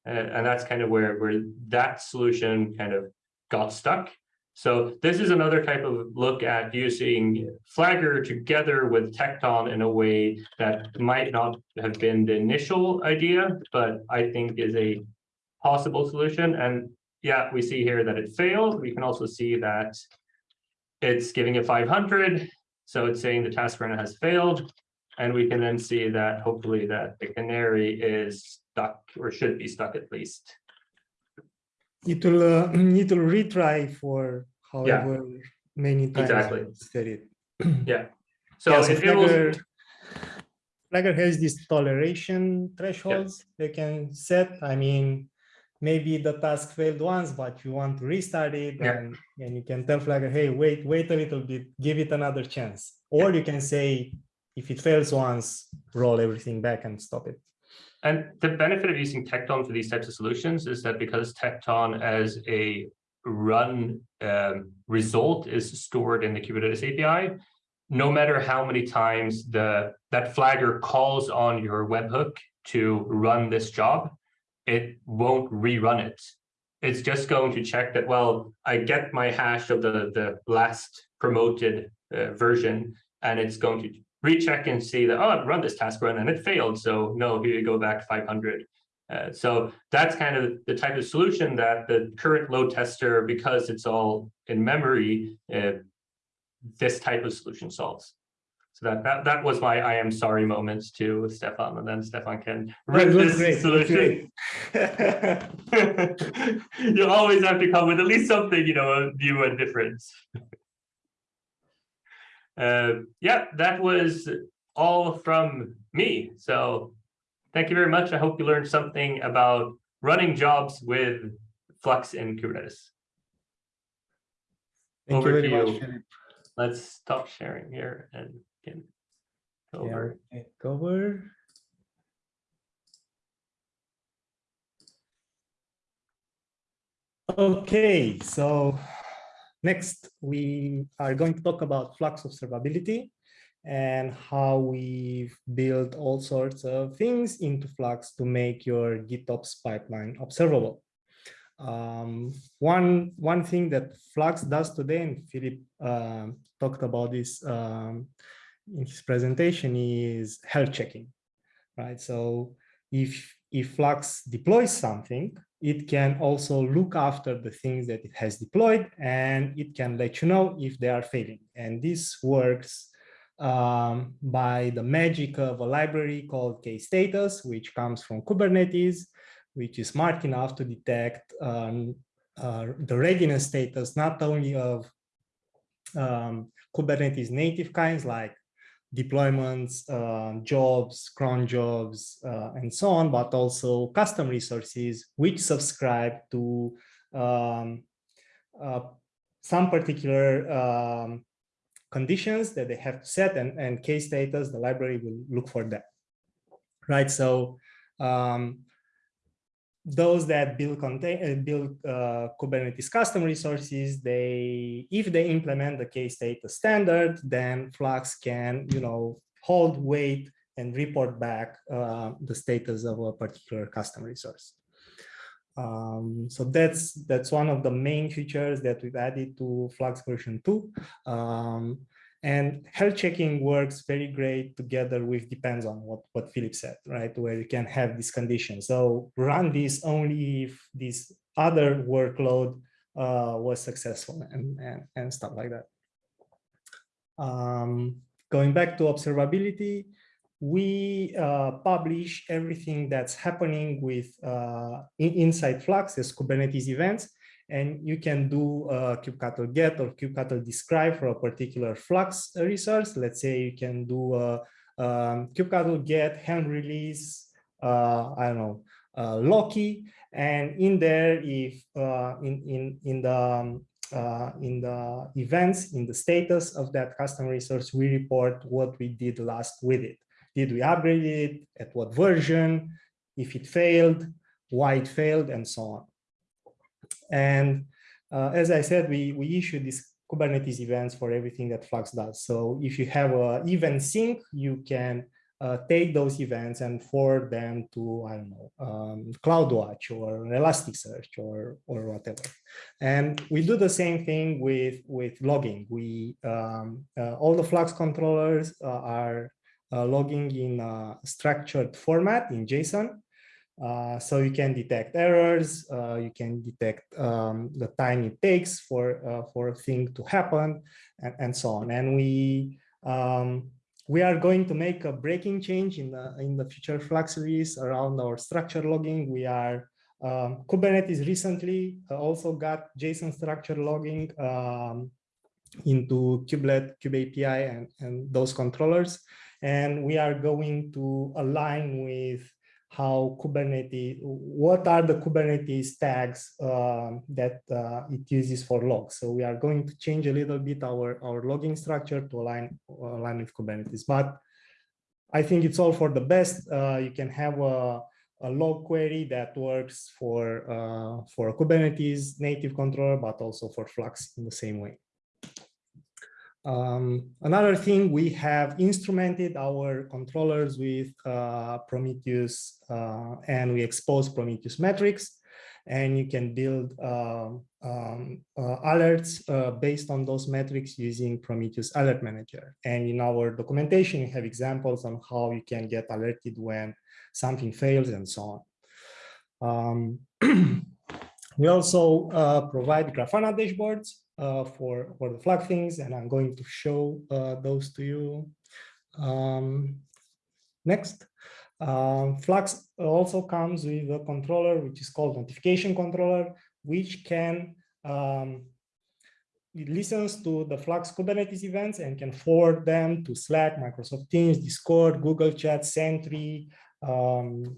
Uh, and that's kind of where, where that solution kind of got stuck. So this is another type of look at using Flagger together with Tekton in a way that might not have been the initial idea, but I think is a possible solution. And yeah, we see here that it failed. We can also see that it's giving it 500. So it's saying the task runner has failed. And we can then see that hopefully that the canary is stuck or should be stuck at least. It will uh, it will retry for however many times Exactly. set it. Yeah. So Yeah, so it, it will, Flagger, Flagger has these toleration thresholds they can set. I mean, maybe the task failed once, but you want to restart it Yeah. and, and you can tell Flagger, hey, wait, wait a little bit, give it another chance. Or you can say, if it fails once, roll everything back and stop it. And the benefit of using Tekton for these types of solutions is that because Tekton as a run um, result is stored in the Kubernetes API, no matter how many times the that flagger calls on your webhook to run this job, it won't rerun it. It's just going to check that, well, I get my hash of the, the last promoted uh, version, and it's going to recheck and see that, oh, I've run this task run and it failed. So no, here you go back 500. Uh, so that's kind of the type of solution that the current load tester, because it's all in memory, uh, this type of solution solves. So that, that that was my I am sorry moments to Stefan, and then Stefan can rip this great, solution. you always have to come with at least something, you know, a new and different. uh, yeah, that was all from me. So thank you very much. I hope you learned something about running jobs with Flux in Kubernetes. Thank you very to much, you. Philip. Let's stop sharing here and get over. Yeah, take over. Okay, so next we are going to talk about Flux observability and how we've built all sorts of things into Flux to make your GitOps pipeline observable. Um, one, one thing that Flux does today, and Philip um, talked about this um, in his presentation, is health checking, right? So if, if Flux deploys something, it can also look after the things that it has deployed and it can let you know if they are failing. And this works um, by the magic of a library called kstatus, which comes from Kubernetes, which is smart enough to detect um, uh, the readiness status, not only of um, Kubernetes native kinds like deployments, uh, jobs, cron jobs, uh, and so on, but also custom resources which subscribe to um, uh, some particular um, conditions that they have to set and, and kstatus, the library will look for that. Right, so um, those that build contain uh, build uh, Kubernetes custom resources, they if they implement the kstatus standard, then Flux can you know hold, wait, and report back uh, the status of a particular custom resource. Um, so that's that's one of the main features that we've added to Flux version two. Um, and health checking works very great together with depends on what, what Philip said, right? Where you can have this condition. So run this only if this other workload uh, was successful and, and, and stuff like that. Um, going back to observability, we uh, publish everything that's happening with uh, inside Flux as Kubernetes events and you can do a kubectl get or kubectl describe for a particular flux resource. Let's say you can do a um, kubectl get helm release, uh, I don't know, uh, Loki, and in there, if uh, in in in the um, uh, in the events, in the status of that custom resource, we report what we did last with it. Did we upgrade it? At what version? If it failed, why it failed, and so on. And uh, as I said, we, we issue these Kubernetes events for everything that Flux does. So if you have a event sink, you can uh, take those events and forward them to, I don't know, um, CloudWatch or Elasticsearch or, or whatever. And we do the same thing with, with logging. We, um, uh, all the Flux controllers uh, are uh, logging in a structured format in JSON. Uh, so you can detect errors, uh, you can detect um, the time it takes for uh, for a thing to happen, and, and so on. And we um, we are going to make a breaking change in the in the future Flux release around our structure logging. We are um, Kubernetes recently also got JSON structure logging um, into Kubelet, Kube API, and and those controllers. And we are going to align with how Kubernetes, what are the Kubernetes tags um, that uh, it uses for logs. So we are going to change a little bit our, our logging structure to align, align with Kubernetes. But I think it's all for the best. Uh, you can have a, a log query that works for, uh, for a Kubernetes native controller, but also for Flux in the same way. Um, another thing, we have instrumented our controllers with uh, Prometheus uh, and we expose Prometheus metrics and you can build uh, um, uh, alerts uh, based on those metrics using Prometheus Alert Manager. And in our documentation, we have examples on how you can get alerted when something fails and so on. Um, we also uh, provide Grafana dashboards uh, for, for the Flux things, and I'm going to show uh, those to you. Um, next, um, Flux also comes with a controller which is called notification controller, which can um, it listens to the Flux Kubernetes events and can forward them to Slack, Microsoft Teams, Discord, Google Chat, Sentry, um,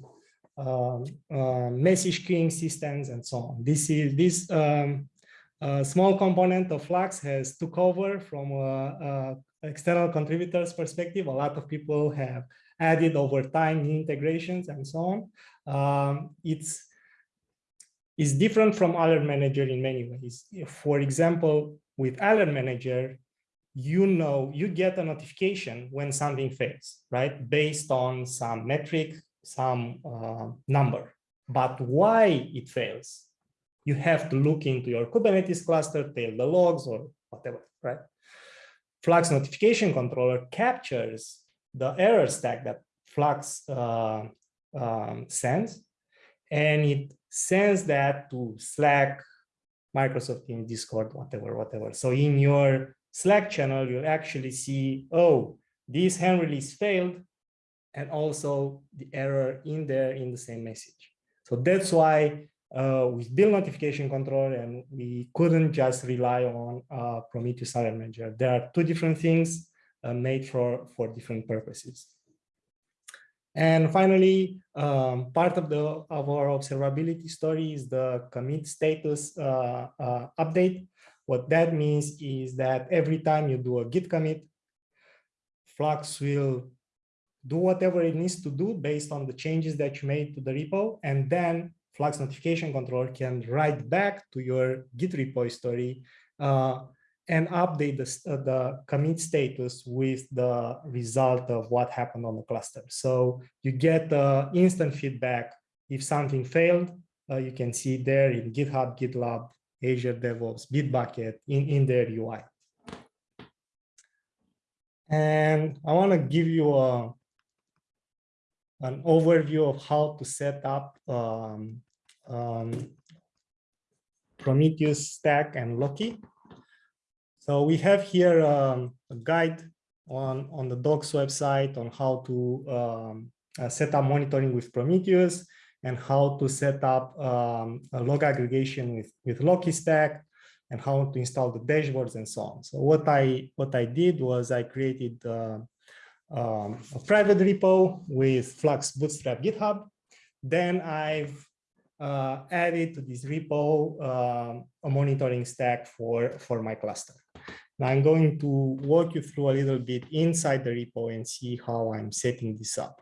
um, uh, message queuing systems, and so on. This is this um, uh, small component of Flux has took over from a, a external contributors perspective. A lot of people have added over time integrations and so on. Um, it's is different from Alert Manager in many ways. For example, with Alert Manager, you know, you get a notification when something fails, right? Based on some metric, some uh, number. But why it fails, you have to look into your Kubernetes cluster, tail the logs or whatever, right? Flux notification controller captures the error stack that Flux uh, um, sends, and it sends that to Slack, Microsoft Teams, Discord, whatever, whatever. So in your Slack channel, you'll actually see, oh, this Helm release failed, and also the error in there in the same message. So that's why uh, we build notification control and we couldn't just rely on uh, Prometheus Alert Manager. There are two different things uh, made for, for different purposes. And finally, um, part of the of our observability story is the commit status uh, uh, update. What that means is that every time you do a git commit, Flux will do whatever it needs to do based on the changes that you made to the repo, and then Flux notification controller can write back to your Git repository uh, and update the, uh, the commit status with the result of what happened on the cluster. So you get uh, instant feedback. If something failed, uh, you can see there in GitHub, GitLab, Azure DevOps, Bitbucket in, in their UI. And I want to give you a, an overview of how to set up um, um, Prometheus stack and Loki. So we have here um, a guide on, on the docs website on how to um, uh, set up monitoring with Prometheus and how to set up um, a log aggregation with, with Loki Stack and how to install the dashboards and so on. So what I what I did was I created uh, um, a private repo with Flux Bootstrap GitHub. Then I've uh, added to this repo uh, a monitoring stack for, for my cluster. Now I'm going to walk you through a little bit inside the repo and see how I'm setting this up.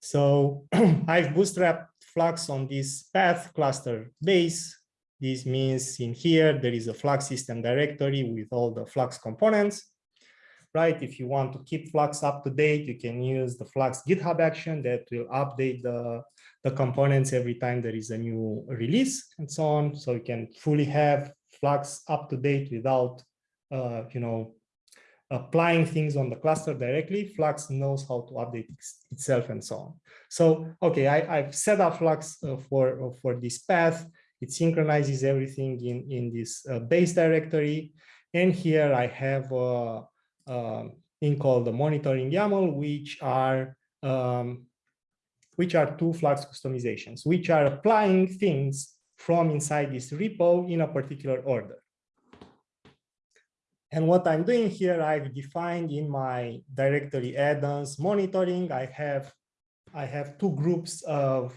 So I've bootstrapped Flux on this path cluster base. This means in here, there is a Flux system directory with all the Flux components, right? If you want to keep Flux up to date, you can use the Flux GitHub action that will update the, the components every time there is a new release and so on. So you can fully have Flux up to date without uh, you know, applying things on the cluster directly, Flux knows how to update itself and so on. So, okay, I, have set up Flux uh, for, uh, for this path. It synchronizes everything in, in this uh, base directory. And here I have a, a thing called the monitoring YAML, which are um, which are two Flux Kustomizations, which are applying things from inside this repo in a particular order. And what I'm doing here, I've defined in my directory add-ons monitoring, I have, I have two groups of,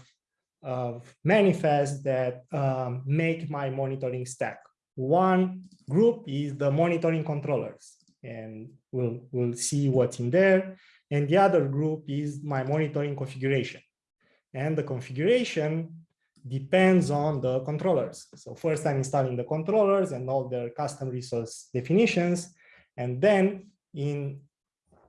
of manifests that um, make my monitoring stack. One group is the monitoring controllers, and we'll, we'll see what's in there. And the other group is my monitoring configuration. And the configuration depends on the controllers. So first I'm installing the controllers and all their custom resource definitions. And then in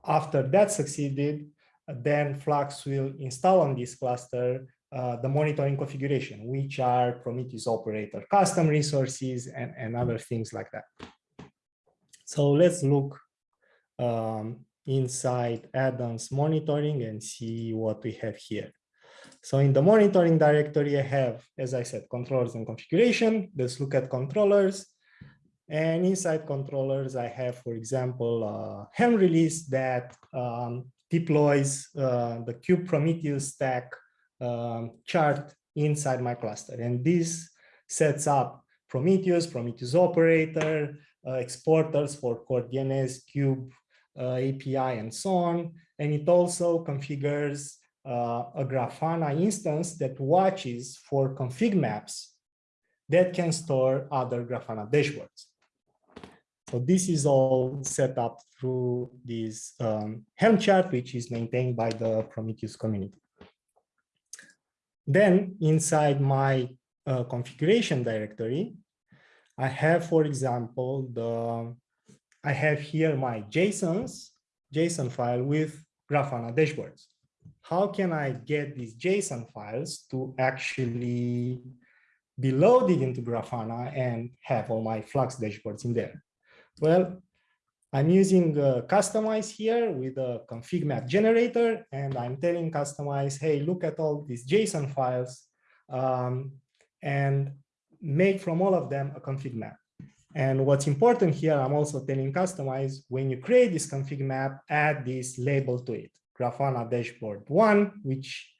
after that succeeded, then Flux will install on this cluster uh, the monitoring configuration, which are Prometheus operator custom resources and, and other things like that. So let's look um, inside add-ons monitoring and see what we have here. So in the monitoring directory, I have, as I said, controllers and configuration. Let's look at controllers. And inside controllers, I have, for example, a Helm release that um, deploys uh, the Kube Prometheus stack um, chart inside my cluster. And this sets up Prometheus, Prometheus operator, uh, exporters for core DNS, Kube uh, API, and so on. And it also configures a Grafana instance that watches for config maps that can store other Grafana dashboards. So this is all set up through this um, Helm chart, which is maintained by the Prometheus community. Then inside my uh, configuration directory, I have, for example, the I have here my JSONs, JSON file with Grafana dashboards. How can I get these JSON files to actually be loaded into Grafana and have all my Flux dashboards in there? Well, I'm using uh, Kustomize here with a config map generator, and I'm telling Kustomize, hey, look at all these JSON files um, and make from all of them a config map. And what's important here, I'm also telling Kustomize, when you create this config map, add this label to it, Grafana dashboard one, which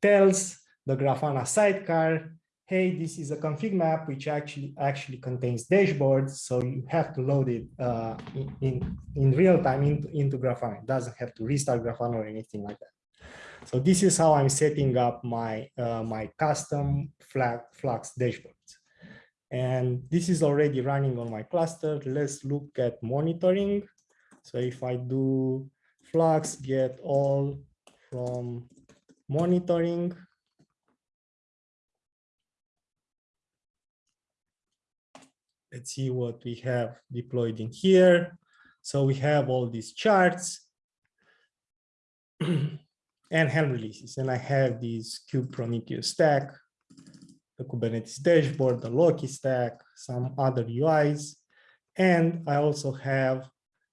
tells the Grafana sidecar hey, this is a config map which actually actually contains dashboards, so you have to load it uh, in, in, real time into, into Grafana. It doesn't have to restart Grafana or anything like that. So this is how I'm setting up my uh, my custom Flux dashboards. And this is already running on my cluster. Let's look at monitoring. So if I do Flux get all from monitoring, let's see what we have deployed in here. So we have all these charts and Helm releases. And I have this Kube Prometheus stack, the Kubernetes dashboard, the Loki stack, some other UIs. And I also have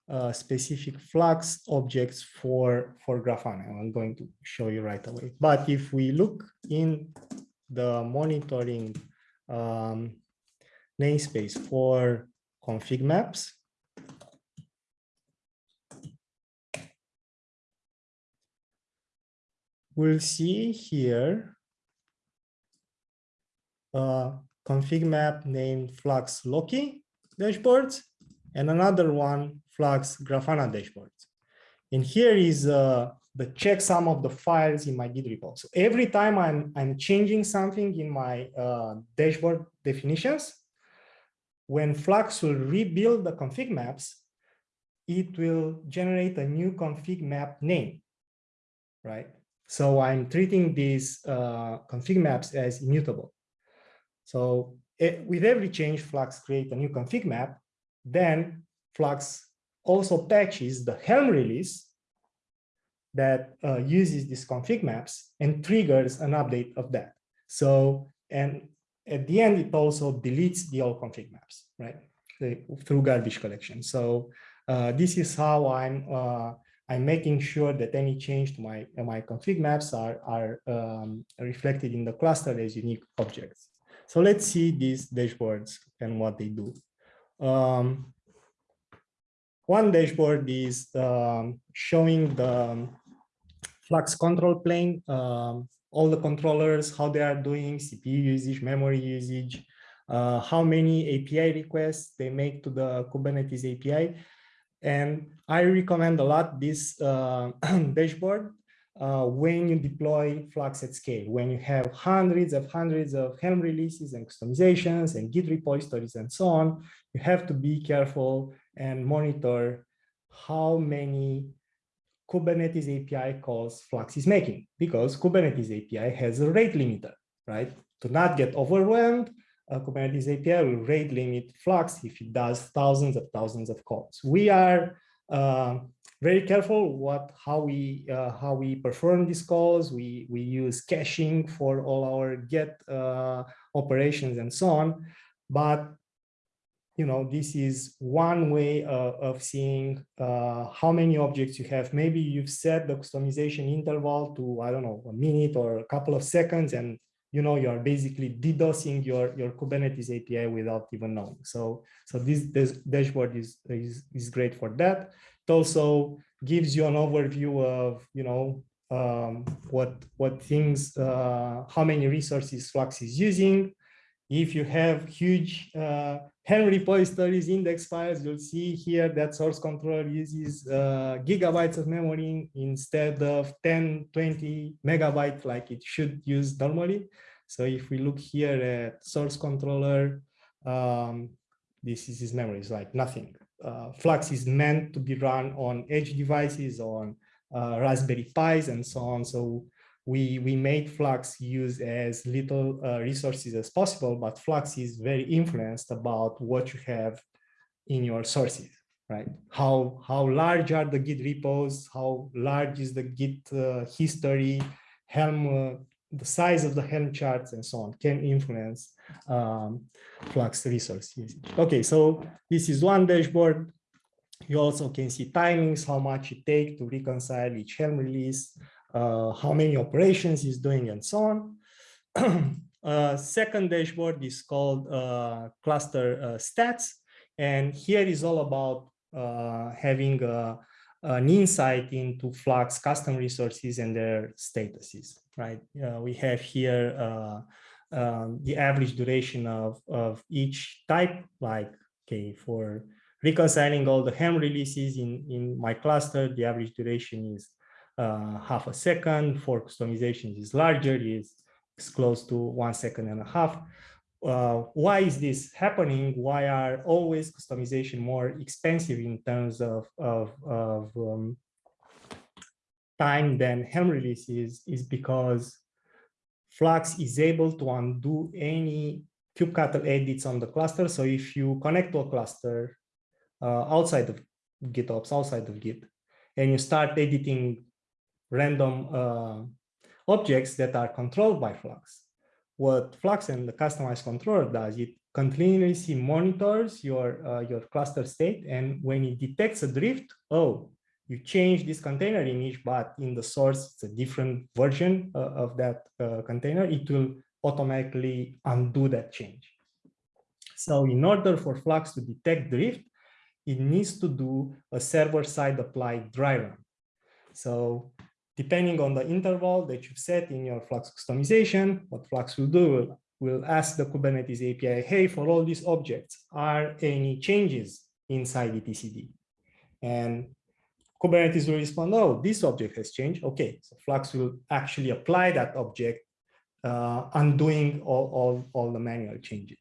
uh, specific Flux objects for, for Grafana. I'm going to show you right away. But if we look in the monitoring um, namespace for config maps. We'll see here a config map named Flux Loki dashboards and another one Flux Grafana dashboards. And here is uh, the checksum of the files in my Git repo. So every time I'm, I'm changing something in my uh, dashboard definitions, when Flux will rebuild the config maps, it will generate a new config map name, right? So I'm treating these uh, config maps as immutable. So it, with every change, Flux create a new config map, then Flux also patches the Helm release that uh, uses these config maps and triggers an update of that. So, and at the end, it also deletes the old config maps, right? through garbage collection. So uh, this is how I'm uh, I'm making sure that any change to my my config maps are are um, reflected in the cluster as unique objects. So let's see these dashboards and what they do. Um, one dashboard is um, showing the Flux control plane um, all the controllers, how they are doing, CPU usage, memory usage, uh, how many API requests they make to the Kubernetes API. And I recommend a lot this uh, dashboard uh, when you deploy Flux at scale, when you have hundreds of hundreds of Helm releases and Kustomizations and Git repositories and so on, you have to be careful and monitor how many Kubernetes API calls Flux is making because Kubernetes API has a rate limiter, right? To not get overwhelmed, Kubernetes API will rate limit Flux if it does thousands of thousands of calls. We are uh, very careful what how we uh, how we perform these calls. We we use caching for all our get uh, operations and so on. But you know, this is one way uh, of seeing uh, how many objects you have. Maybe you've set the Kustomization interval to, I don't know, a minute or a couple of seconds, and you know, you're basically DDoSing your, your Kubernetes API without even knowing. So, so this, this dashboard is, is, is great for that. It also gives you an overview of, you know, um, what, what things, uh, how many resources Flux is using, If you have huge Helm repositories, index files, you'll see here that source controller uses uh, gigabytes of memory instead of 10, 20 megabytes like it should use normally. So if we look here at source controller, um, this is his memory, it's like nothing. Uh, Flux is meant to be run on edge devices, on uh, Raspberry Pis and so on. So we, we made Flux use as little uh, resources as possible, but Flux is very influenced about what you have in your sources, right? How, how large are the Git repos? How large is the Git uh, history? Helm, uh, the size of the Helm charts and so on can influence um, Flux resource usage. Okay, so this is one dashboard. You also can see timings, how much it takes to reconcile each Helm release, uh, how many operations is doing and so on. uh, second dashboard is called uh, cluster uh, stats. And here is all about uh, having uh, an insight into Flux custom resources and their statuses, right? we have here um, the average duration of, of each type, like, okay, for reconciling all the Helm releases in, in my cluster, the average duration is uh, half a second. For Kustomization is larger, is, is close to one second and a half. Uh, why is this happening? Why are always Kustomization more expensive in terms of, of, of um, time than Helm releases is because Flux is able to undo any kubectl edits on the cluster. So if you connect to a cluster uh, outside of GitOps, outside of Git, and you start editing random uh, objects that are controlled by Flux, what Flux and the customized controller does, it continuously monitors your, uh, your cluster state. And when it detects a drift, oh, you change this container image, but in the source, it's a different version uh, of that uh, container, it will automatically undo that change. So in order for Flux to detect drift, it needs to do a server-side applied dry run. So depending on the interval that you've set in your Flux Kustomization, what Flux will do will, will ask the Kubernetes API, hey, for all these objects, are any changes inside the etcd? And Kubernetes will respond, oh, this object has changed. Okay, so Flux will actually apply that object, uh, undoing all, all, all the manual changes.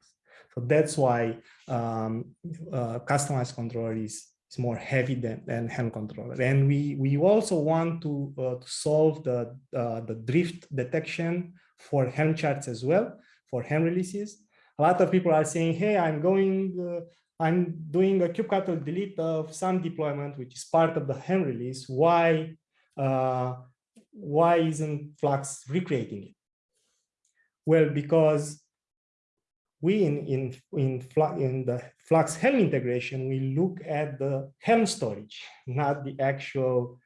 So that's why um, uh, customized controller is, is more heavy than, than Helm controller. And we, we also want to, uh, to solve the, uh, the drift detection for Helm charts as well, for Helm releases. A lot of people are saying, hey, I'm going uh, I'm doing a kubectl delete of some deployment, which is part of the Helm release. Why, uh, why isn't Flux recreating it? Well, because we in, in, in, in the Flux Helm integration, we look at the Helm storage, not the actual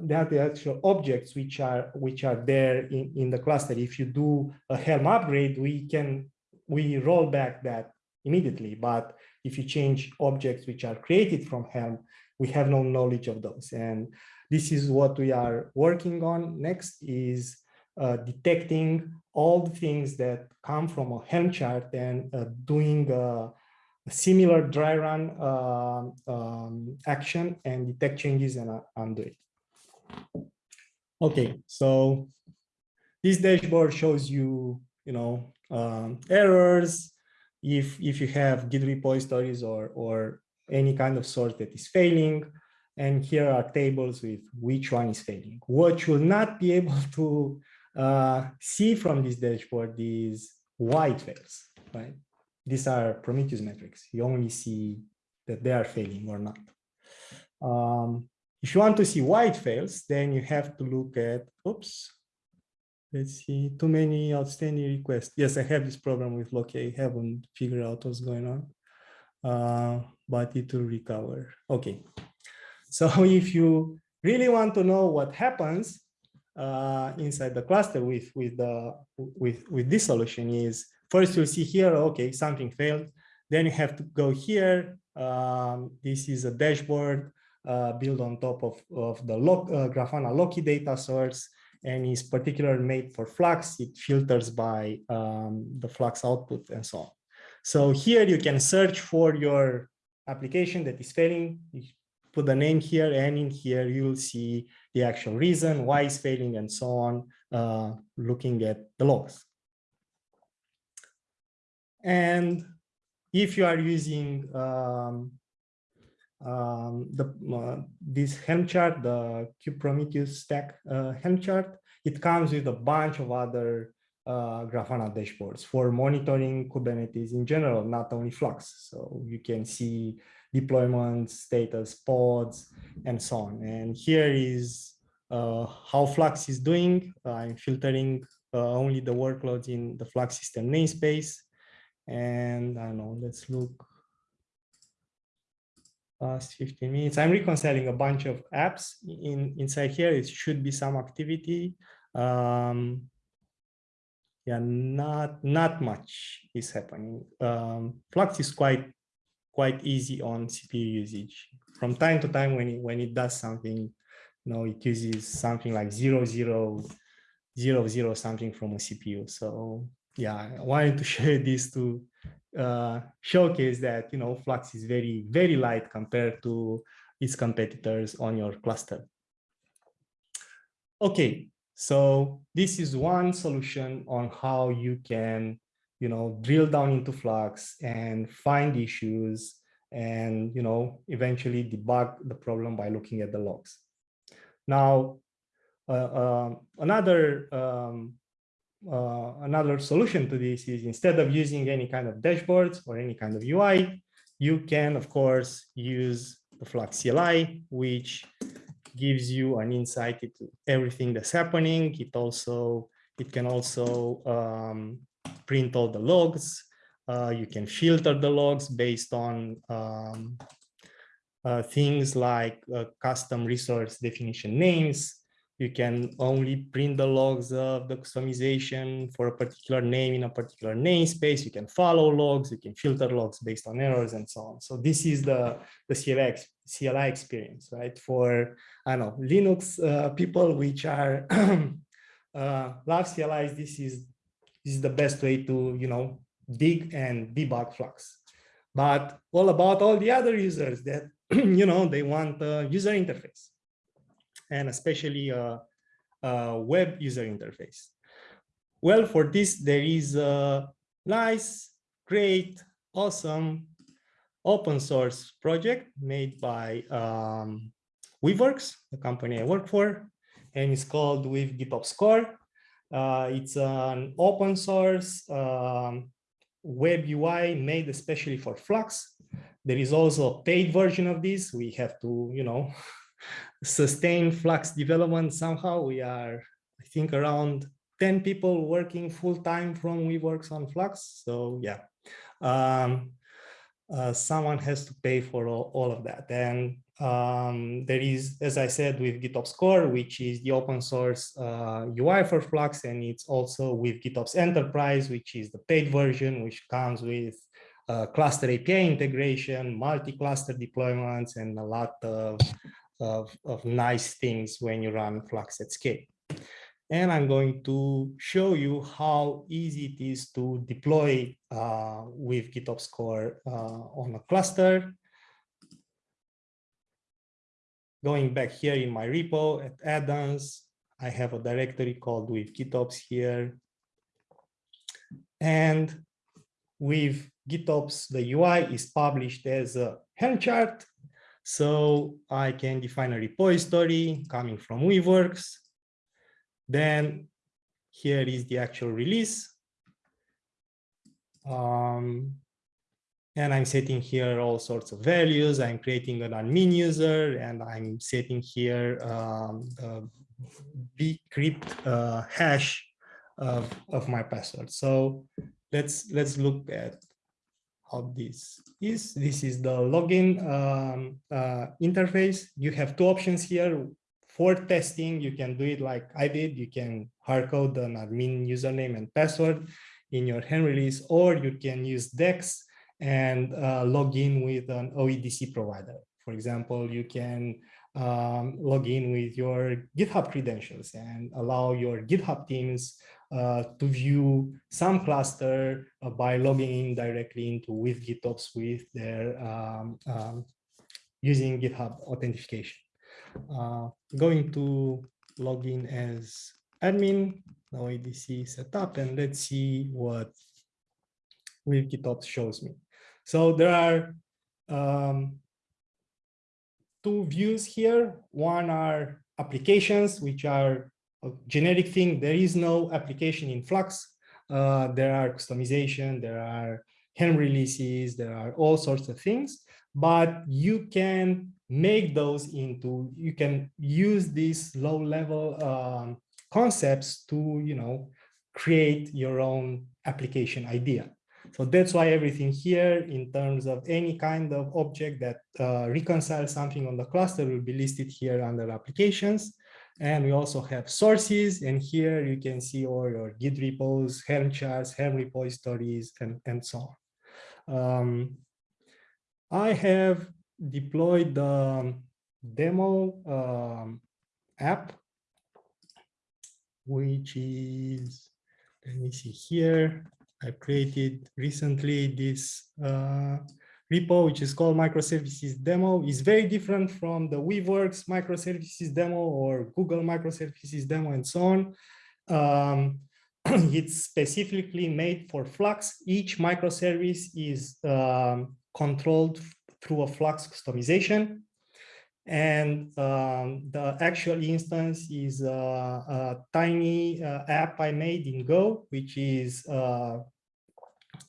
not the actual objects which are which are there in, in the cluster. If you do a Helm upgrade, we can we roll back that immediately. But if you change objects which are created from Helm, we have no knowledge of those. And this is what we are working on. Next is uh, detecting all the things that come from a Helm chart and uh, doing a, a, similar dry run uh, um, action and detect changes and uh, undo it. Okay, so this dashboard shows you, you know, um, errors, if if you have Git repositories or or any kind of source that is failing. And here are tables with which one is failing. What you'll not be able to uh, see from this dashboard is white it fails, right? These are Prometheus metrics. You only see that they are failing or not. Um, if you want to see why it fails, then you have to look at, oops, Let's see, too many outstanding requests. Yes, I have this problem with Loki. I haven't figured out what's going on, uh, but it will recover. Okay, so if you really want to know what happens uh, inside the cluster with with the with with this solution is first you'll see here, okay, something failed. Then you have to go here. Um, this is a dashboard uh, built on top of, of the log, uh, Grafana Loki data source and is particularly made for Flux. It filters by um, the Flux output and so on. So here you can search for your application that is failing. Put the name here and in here you will see the actual reason why it's failing and so on, uh, looking at the logs. And if you are using um, um, the uh, this Helm chart, the Kubernetes stack uh, Helm chart, it comes with a bunch of other uh, Grafana dashboards for monitoring Kubernetes in general, not only Flux. So you can see deployment status, pods, and so on. And here is uh, how Flux is doing. I'm filtering uh, only the workloads in the Flux system namespace. And I don't know, let's look past 15 minutes. I'm reconciling a bunch of apps in inside here. It should be some activity. Um, yeah, not not much is happening. Um, Flux is quite quite easy on CPU usage. From time to time, when it when it does something, you know, it uses something like zero zero zero zero something from a CPU. So yeah, I wanted to share this to uh, showcase that you know Flux is very very light compared to its competitors on your cluster. Okay, so this is one solution on how you can you know drill down into Flux and find issues and you know eventually debug the problem by looking at the logs. Now, uh, uh, another um, uh, another solution to this is instead of using any kind of dashboards or any kind of UI, you can, of course, use the Flux CLI, which gives you an insight into everything that's happening. It also, it can also um, print all the logs. Uh, you can filter the logs based on um, uh, things like uh, custom resource definition names, you can only print the logs of the Kustomization for a particular name in a particular namespace. You can follow logs, you can filter logs based on errors and so on. So this is the, the CLI, CLI experience, right? For, I don't know, Linux uh, people which are uh, love CLIs, this is, this is the best way to, you know, dig and debug Flux. But all about all the other users that, you know, they want a user interface and especially a, a web user interface. Well, for this, there is a nice, great, awesome open source project made by um, Weaveworks, the company I work for, and it's called Weave GitOps Core. Uh, it's an open source um, web UI made especially for Flux. There is also a paid version of this. We have to, you know, sustain Flux development somehow. We are, I think, around 10 people working full time from Weaveworks on Flux. So yeah, um, uh, someone has to pay for all, all of that. And um, there is, as I said, Weave GitOps Core, which is the open source uh, UI for Flux, and it's also Weave GitOps Enterprise, which is the paid version, which comes with uh, cluster API integration, multi-cluster deployments, and a lot of of, of nice things when you run Flux at scale. And I'm going to show you how easy it is to deploy uh, Weave GitOps Core uh, on a cluster. Going back here in my repo at add-ons, I have a directory called Weave GitOps here. And Weave GitOps, the UI is published as a Helm chart so I can define a repository coming from Weaveworks. Then here is the actual release. Um, and I'm setting here all sorts of values. I'm creating an admin user and I'm setting here um, the bcrypt uh, hash of, of my password. So let's let's look at how this is. This is the login um, uh, interface. You have two options here. For testing, you can do it like I did. You can hardcode an admin username and password in your Helm release, or you can use Dex and uh, log in with an OIDC provider. For example, you can um, log in with your GitHub credentials and allow your GitHub teams uh, to view some cluster uh, by logging in directly into Weave GitOps with their um, um, using GitHub authentication. Uh, going to log in as admin, now OIDC setup, and let's see what Weave GitOps shows me. So there are um, two views here. One are applications, which are a generic thing. There is no application in Flux. Uh, there are Kustomization, there are Helm releases, there are all sorts of things, but you can make those into, you can use these low level um, concepts to, you know, create your own application idea. So that's why everything here in terms of any kind of object that uh, reconciles something on the cluster will be listed here under applications. And we also have sources. And here you can see all your Git repos, Helm charts, Helm repositories, and, and so on. Um, I have deployed the demo um, app, which is, let me see here. I created recently this uh, repo, which is called microservices demo. is very different from the Weaveworks microservices demo or Google microservices demo and so on. Um, it's specifically made for Flux. Each microservice is um, controlled through a Flux Kustomization. And um, the actual instance is a, a tiny uh, app I made in Go, which is uh, uh,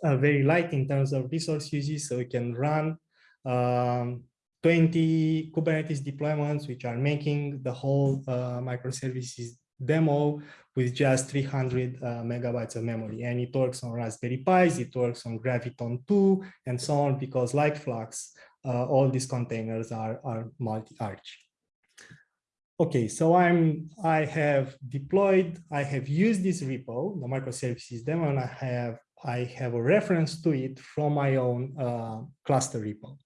very light in terms of resource uses. So we can run um, 20 Kubernetes deployments, which are making the whole uh, microservices demo with just 300 uh, megabytes of memory. And it works on Raspberry Pis, it works on Graviton 2, and so on, because like Flux, uh, all these containers are, are multi-arch. Okay, so I'm I have deployed, I have used this repo, the microservices demo, and I have I have a reference to it from my own uh, cluster repo.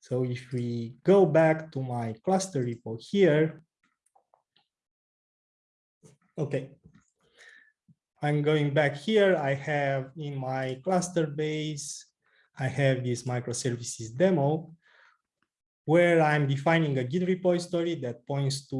So if we go back to my cluster repo here, okay, I'm going back here. I have in my cluster base, I have this microservices demo where I'm defining a Git repository that points to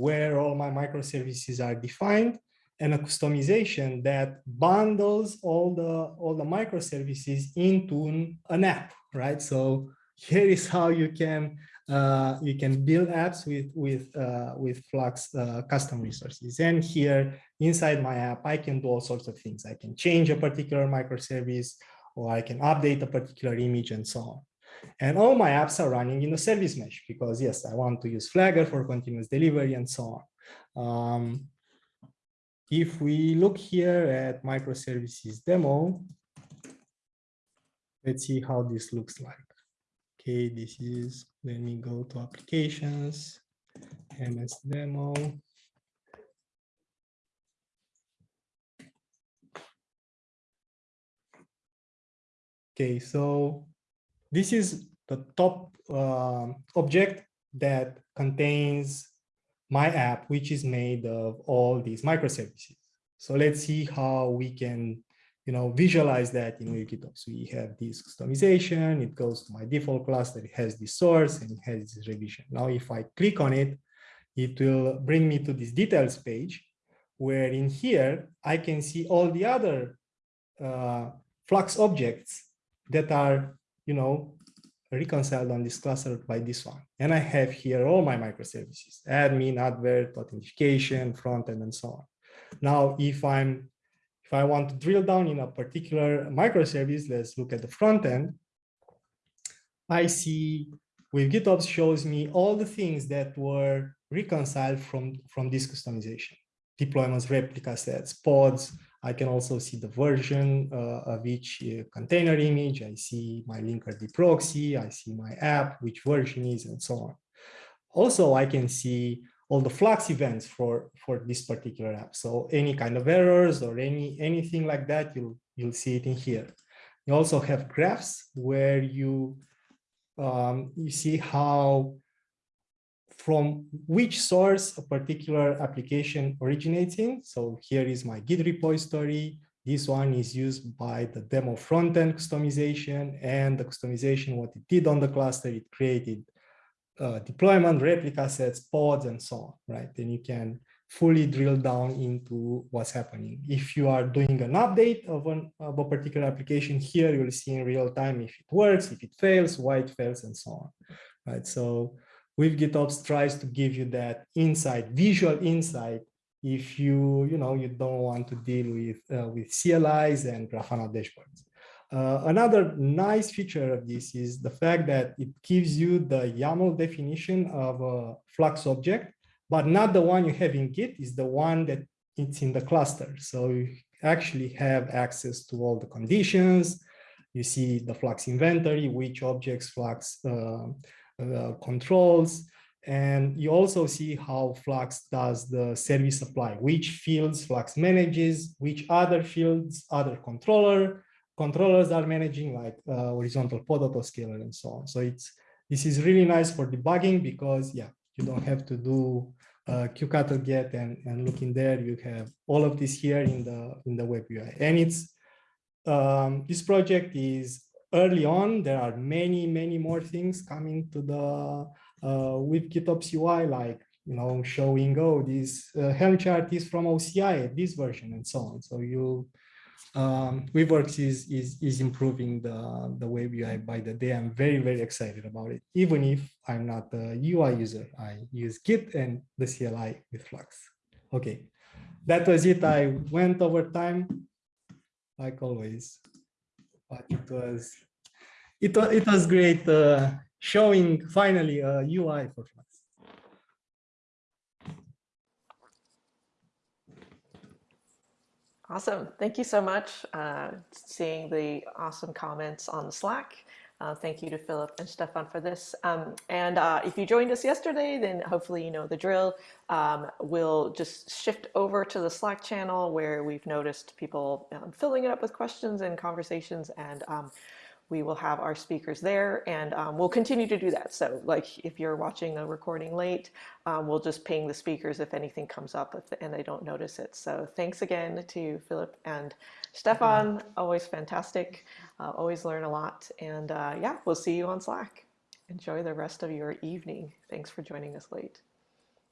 where all my microservices are defined and a Kustomization that bundles all the all the microservices into an app, right? So here is how you can uh, you can build apps with with uh, with Flux uh, custom resources. And here inside my app, I can do all sorts of things. I can change a particular microservice, or I can update a particular image, and so on. And all my apps are running in a service mesh because yes, I want to use Flagger for continuous delivery and so on. Um, if we look here at microservices demo, let's see how this looks like. Okay, this is, let me go to applications, MS demo. Okay, so this is the top uh, object that contains my app, which is made of all these microservices. So let's see how we can, you know, visualize that in Weave GitOps. We have this Kustomization, it goes to my default cluster, it has this source and it has this revision. Now, if I click on it, it will bring me to this details page, where in here, I can see all the other uh, Flux objects that are, you know, reconciled on this cluster by this one. And I have here all my microservices, admin, advert, authentication, front end, and so on. Now, if I'm if I want to drill down in a particular microservice, let's look at the front end. I see Weave GitOps shows me all the things that were reconciled from, from this Kustomization. Deployments, replica sets, pods, I can also see the version uh, of each uh, container image. I see my Linkerd proxy. I see my app, which version is, and so on. Also, I can see all the Flux events for, for this particular app. So any kind of errors or any anything like that, you'll, you'll see it in here. You also have graphs where you, um, you see how from which source a particular application originates in. So here is my Git repository. This one is used by the demo front-end Kustomization and the Kustomization, what it did on the cluster, it created uh, deployment, replica sets, pods, and so on, right? Then you can fully drill down into what's happening. If you are doing an update of, an, of a particular application here, you will see in real time if it works, if it fails, why it fails, and so on, right? So Weave GitOps tries to give you that insight, visual insight, if you, you know, you don't want to deal with, uh, with CLIs and Grafana dashboards. Uh, another nice feature of this is the fact that it gives you the YAML definition of a Flux object, but not the one you have in Git, is the one that it's in the cluster. So you actually have access to all the conditions. You see the Flux inventory, which objects Flux uh, uh, controls, and you also see how Flux does the service apply, which fields Flux manages, which other fields other controller, controllers are managing like uh, horizontal pod autoscaler and so on. So it's this is really nice for debugging because yeah, you don't have to do uh, kubectl get and, and look in there. You have all of this here in the in the web UI. And it's um, this project is early on. There are many, many more things coming to the uh, Weave GitOps UI, like you know, showing oh, this uh, Helm chart is from OCI, this version, and so on. So you um, Weaveworks is, is, is improving the, the web UI by the day. I'm very, very excited about it. Even if I'm not a UI user, I use Git and the CLI with Flux. Okay, that was it. I went over time, like always, but it was, it it was great uh, showing finally a UI for Flux. Awesome. Thank you so much. Uh, seeing the awesome comments on the Slack. Uh, thank you to Philip and Stefan for this. Um, and uh, if you joined us yesterday, then hopefully you know the drill. Um, we'll just shift over to the Slack channel where we've noticed people um, filling it up with questions and conversations. And um, we will have our speakers there and um, we'll continue to do that. So like if you're watching a recording late, um, we'll just ping the speakers if anything comes up and they don't notice it. So thanks again to Philip and Stefan, always fantastic, uh, always learn a lot. And uh, yeah, we'll see you on Slack. Enjoy the rest of your evening. Thanks for joining us late.